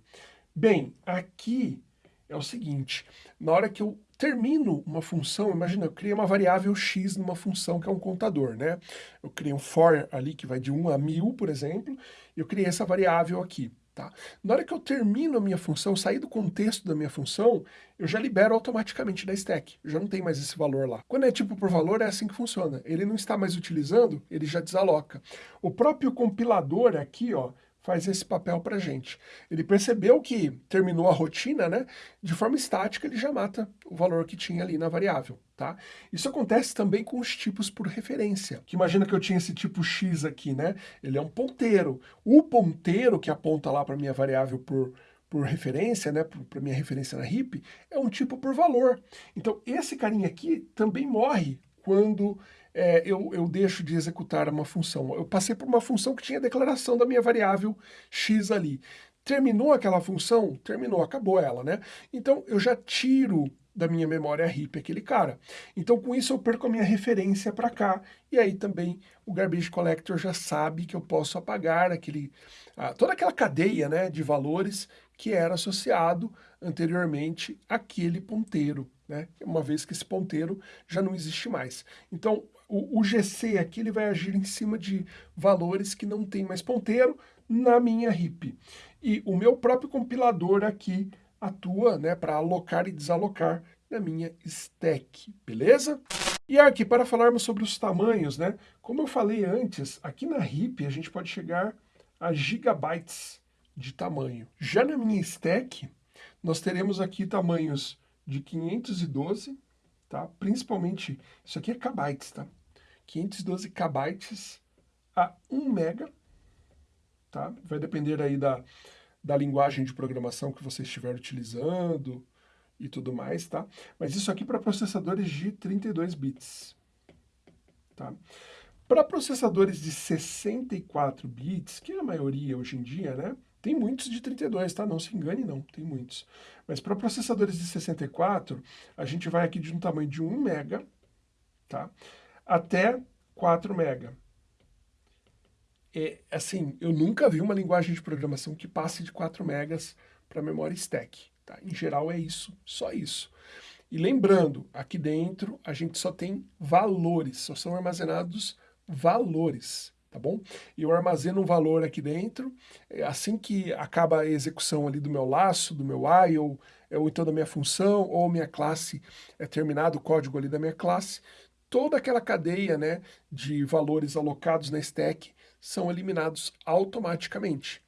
Bem, aqui é o seguinte, na hora que eu termino uma função, imagina, eu criei uma variável x numa função que é um contador, né? Eu criei um for ali que vai de 1 a 1000, por exemplo, e eu criei essa variável aqui. Tá? Na hora que eu termino a minha função, sair do contexto da minha função, eu já libero automaticamente da stack. Já não tem mais esse valor lá. Quando é tipo por valor, é assim que funciona. Ele não está mais utilizando, ele já desaloca. O próprio compilador aqui, ó, faz esse papel para gente. Ele percebeu que terminou a rotina, né? De forma estática, ele já mata o valor que tinha ali na variável, tá? Isso acontece também com os tipos por referência. Que imagina que eu tinha esse tipo x aqui, né? Ele é um ponteiro. O ponteiro que aponta lá para minha variável por por referência, né, para minha referência na heap, é um tipo por valor. Então, esse carinha aqui também morre quando é, eu, eu deixo de executar uma função. Eu passei por uma função que tinha a declaração da minha variável x ali. Terminou aquela função? Terminou, acabou ela, né? Então eu já tiro da minha memória heap aquele cara. Então com isso eu perco a minha referência para cá, e aí também o Garbage Collector já sabe que eu posso apagar aquele, toda aquela cadeia né, de valores que era associado anteriormente àquele ponteiro, né? uma vez que esse ponteiro já não existe mais. Então o, o GC aqui ele vai agir em cima de valores que não tem mais ponteiro na minha heap. E o meu próprio compilador aqui atua né, para alocar e desalocar na minha stack, beleza? E aqui para falarmos sobre os tamanhos, né? Como eu falei antes, aqui na heap a gente pode chegar a gigabytes de tamanho. Já na minha stack, nós teremos aqui tamanhos de 512, tá? Principalmente, isso aqui é kbytes, tá? 512 kbytes a 1 mega, tá? Vai depender aí da, da linguagem de programação que você estiver utilizando e tudo mais, tá? Mas isso aqui para processadores de 32 bits, tá? Para processadores de 64 bits, que é a maioria hoje em dia, né? Tem muitos de 32, tá? Não se engane não, tem muitos. Mas para processadores de 64, a gente vai aqui de um tamanho de 1 mega, tá? Até 4 mega. É, assim, eu nunca vi uma linguagem de programação que passe de 4 megas para memória stack. Tá? Em geral é isso, só isso. E lembrando, aqui dentro a gente só tem valores, só são armazenados valores, tá bom? E eu armazeno um valor aqui dentro, é, assim que acaba a execução ali do meu laço, do meu while, ou, ou então da minha função, ou minha classe, é terminado o código ali da minha classe, toda aquela cadeia né, de valores alocados na stack são eliminados automaticamente.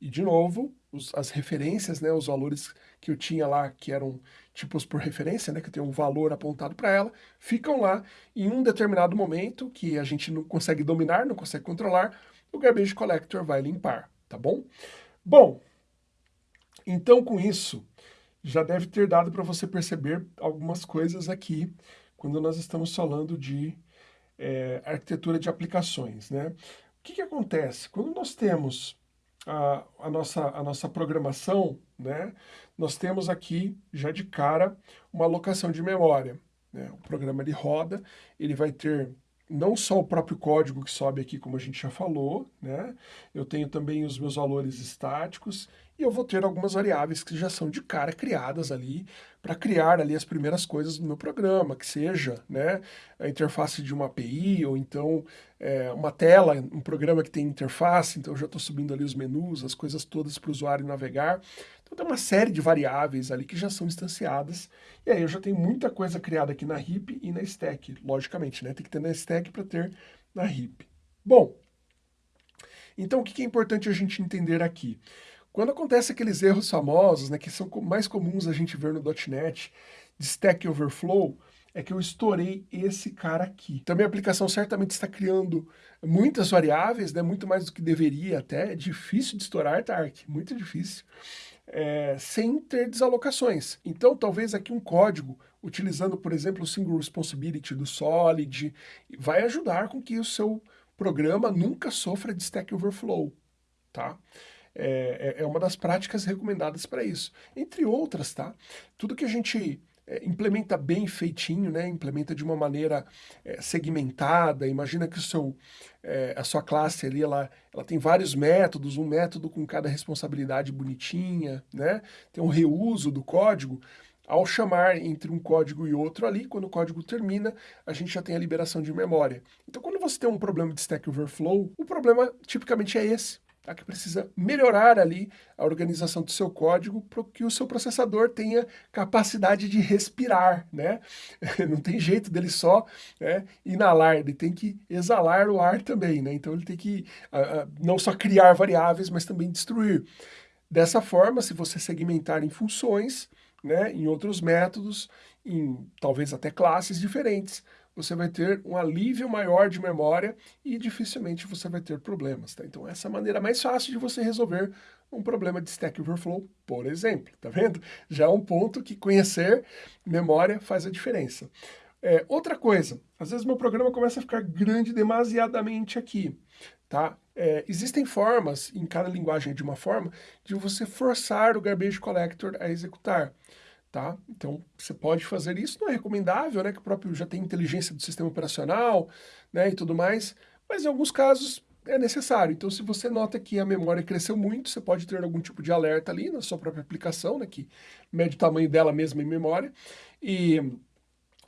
E, de novo, os, as referências, né, os valores que eu tinha lá, que eram tipos por referência, né, que eu tenho um valor apontado para ela, ficam lá em um determinado momento que a gente não consegue dominar, não consegue controlar, o Garbage Collector vai limpar. tá bom? Bom, então com isso, já deve ter dado para você perceber algumas coisas aqui, quando nós estamos falando de é, arquitetura de aplicações, né? O que, que acontece? Quando nós temos a, a, nossa, a nossa programação, né, nós temos aqui, já de cara, uma alocação de memória. Né? O programa ele roda, ele vai ter não só o próprio código que sobe aqui, como a gente já falou, né? Eu tenho também os meus valores estáticos e eu vou ter algumas variáveis que já são de cara criadas ali para criar ali as primeiras coisas do meu programa, que seja né, a interface de uma API ou então é, uma tela, um programa que tem interface, então eu já estou subindo ali os menus, as coisas todas para o usuário navegar. Então tem uma série de variáveis ali que já são instanciadas, e aí eu já tenho muita coisa criada aqui na heap e na stack, logicamente, né? Tem que ter na stack para ter na heap. Bom, então o que é importante a gente entender aqui? Quando acontece aqueles erros famosos, né, que são mais comuns a gente ver no .NET, de Stack Overflow, é que eu estourei esse cara aqui. Então, minha aplicação certamente está criando muitas variáveis, né, muito mais do que deveria até. É difícil de estourar, Tark, muito difícil é, sem ter desalocações. Então, talvez aqui um código, utilizando, por exemplo, o Single Responsibility do Solid, vai ajudar com que o seu programa nunca sofra de Stack Overflow, tá? É, é, é uma das práticas recomendadas para isso. Entre outras, tá? Tudo que a gente é, implementa bem feitinho, né? implementa de uma maneira é, segmentada, imagina que o seu, é, a sua classe ali, ela, ela tem vários métodos, um método com cada responsabilidade bonitinha, né? tem um reuso do código, ao chamar entre um código e outro ali, quando o código termina, a gente já tem a liberação de memória. Então, quando você tem um problema de Stack Overflow, o problema tipicamente é esse tá? que precisa melhorar ali a organização do seu código para que o seu processador tenha capacidade de respirar, né? Não tem jeito dele só né, inalar, ele tem que exalar o ar também, né? Então ele tem que uh, não só criar variáveis, mas também destruir. Dessa forma, se você segmentar em funções, né, em outros métodos, em talvez até classes diferentes, você vai ter um alívio maior de memória e dificilmente você vai ter problemas. Tá? Então essa é a maneira mais fácil de você resolver um problema de Stack Overflow, por exemplo. Tá vendo? Já é um ponto que conhecer memória faz a diferença. É, outra coisa, às vezes meu programa começa a ficar grande demasiadamente aqui. Tá? É, existem formas, em cada linguagem de uma forma, de você forçar o Garbage Collector a executar tá? Então, você pode fazer isso, não é recomendável, né, que o próprio já tem inteligência do sistema operacional, né, e tudo mais, mas em alguns casos é necessário. Então, se você nota que a memória cresceu muito, você pode ter algum tipo de alerta ali na sua própria aplicação, né, que mede o tamanho dela mesma em memória, e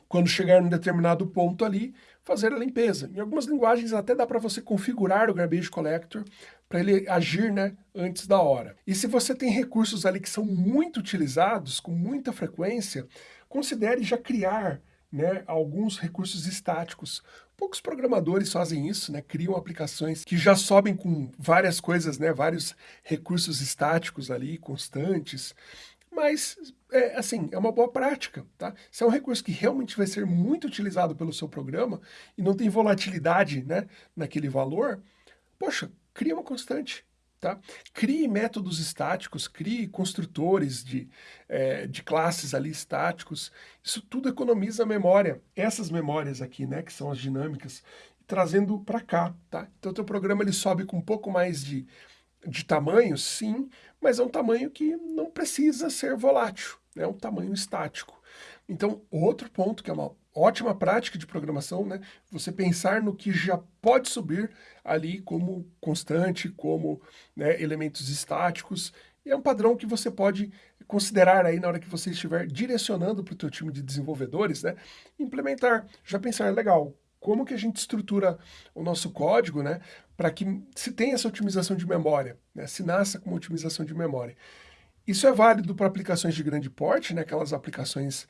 quando chegar em determinado ponto ali, fazer a limpeza. Em algumas linguagens até dá para você configurar o Garbage Collector para ele agir né, antes da hora. E se você tem recursos ali que são muito utilizados, com muita frequência, considere já criar né, alguns recursos estáticos. Poucos programadores fazem isso, né, criam aplicações que já sobem com várias coisas, né, vários recursos estáticos ali, constantes, mas, é, assim, é uma boa prática, tá? Se é um recurso que realmente vai ser muito utilizado pelo seu programa e não tem volatilidade, né, naquele valor, poxa, cria uma constante, tá? Crie métodos estáticos, crie construtores de, é, de classes ali estáticos, isso tudo economiza memória. Essas memórias aqui, né, que são as dinâmicas, trazendo para cá, tá? Então, o teu programa ele sobe com um pouco mais de de tamanho, sim, mas é um tamanho que não precisa ser volátil, é um tamanho estático. Então, outro ponto que é uma ótima prática de programação, né? Você pensar no que já pode subir ali como constante, como né, elementos estáticos, e é um padrão que você pode considerar aí na hora que você estiver direcionando para o teu time de desenvolvedores, né? Implementar, já pensar, legal, como que a gente estrutura o nosso código, né, para que se tenha essa otimização de memória, né, se nasça com otimização de memória. Isso é válido para aplicações de grande porte, né, aquelas aplicações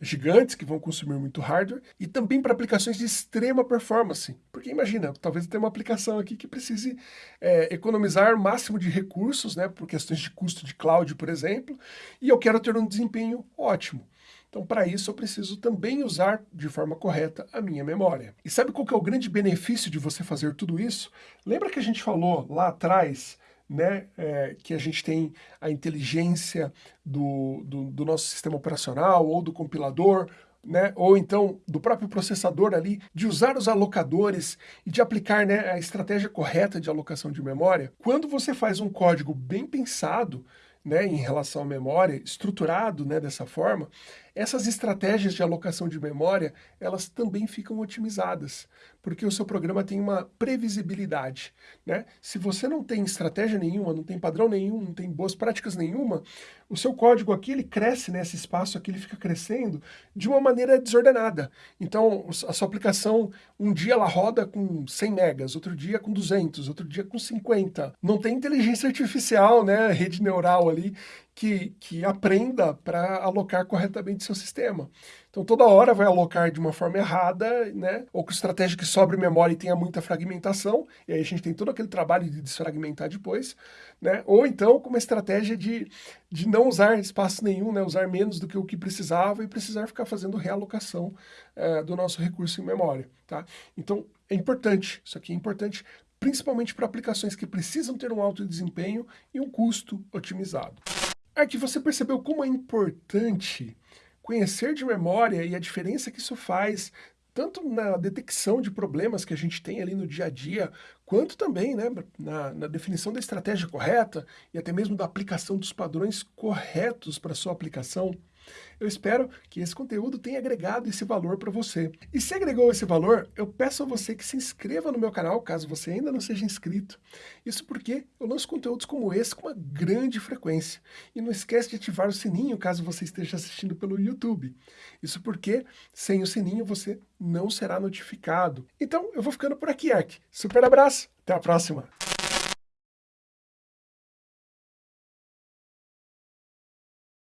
gigantes que vão consumir muito hardware, e também para aplicações de extrema performance. Porque imagina, talvez tenha uma aplicação aqui que precise é, economizar o máximo de recursos, né, por questões de custo de cloud, por exemplo, e eu quero ter um desempenho ótimo. Então, para isso, eu preciso também usar de forma correta a minha memória. E sabe qual que é o grande benefício de você fazer tudo isso? Lembra que a gente falou lá atrás né, é, que a gente tem a inteligência do, do, do nosso sistema operacional ou do compilador, né, ou então do próprio processador ali, de usar os alocadores e de aplicar né, a estratégia correta de alocação de memória, quando você faz um código bem pensado, né, em relação à memória, estruturado né, dessa forma, essas estratégias de alocação de memória, elas também ficam otimizadas, porque o seu programa tem uma previsibilidade. Né? Se você não tem estratégia nenhuma, não tem padrão nenhum, não tem boas práticas nenhuma, o seu código aqui, ele cresce nesse espaço aqui, ele fica crescendo de uma maneira desordenada. Então, a sua aplicação, um dia ela roda com 100 megas, outro dia com 200, outro dia com 50. Não tem inteligência artificial, né, rede neural ali, que, que aprenda para alocar corretamente seu sistema. Então toda hora vai alocar de uma forma errada, né? ou com estratégia que sobre memória e tenha muita fragmentação, e aí a gente tem todo aquele trabalho de desfragmentar depois, né? ou então com uma estratégia de, de não usar espaço nenhum, né? usar menos do que o que precisava e precisar ficar fazendo realocação é, do nosso recurso em memória. Tá? Então é importante, isso aqui é importante principalmente para aplicações que precisam ter um alto desempenho e um custo otimizado. Aqui você percebeu como é importante conhecer de memória e a diferença que isso faz tanto na detecção de problemas que a gente tem ali no dia a dia, quanto também né, na, na, definição da estratégia correta e até mesmo da aplicação dos padrões corretos para sua aplicação. Eu espero que esse conteúdo tenha agregado esse valor para você. E se agregou esse valor, eu peço a você que se inscreva no meu canal, caso você ainda não seja inscrito. Isso porque eu lanço conteúdos como esse com uma grande frequência. E não esquece de ativar o sininho caso você esteja assistindo pelo YouTube. Isso porque, sem o sininho, você não será notificado. Então, eu vou ficando por aqui, Ark. Super abraço, até a próxima!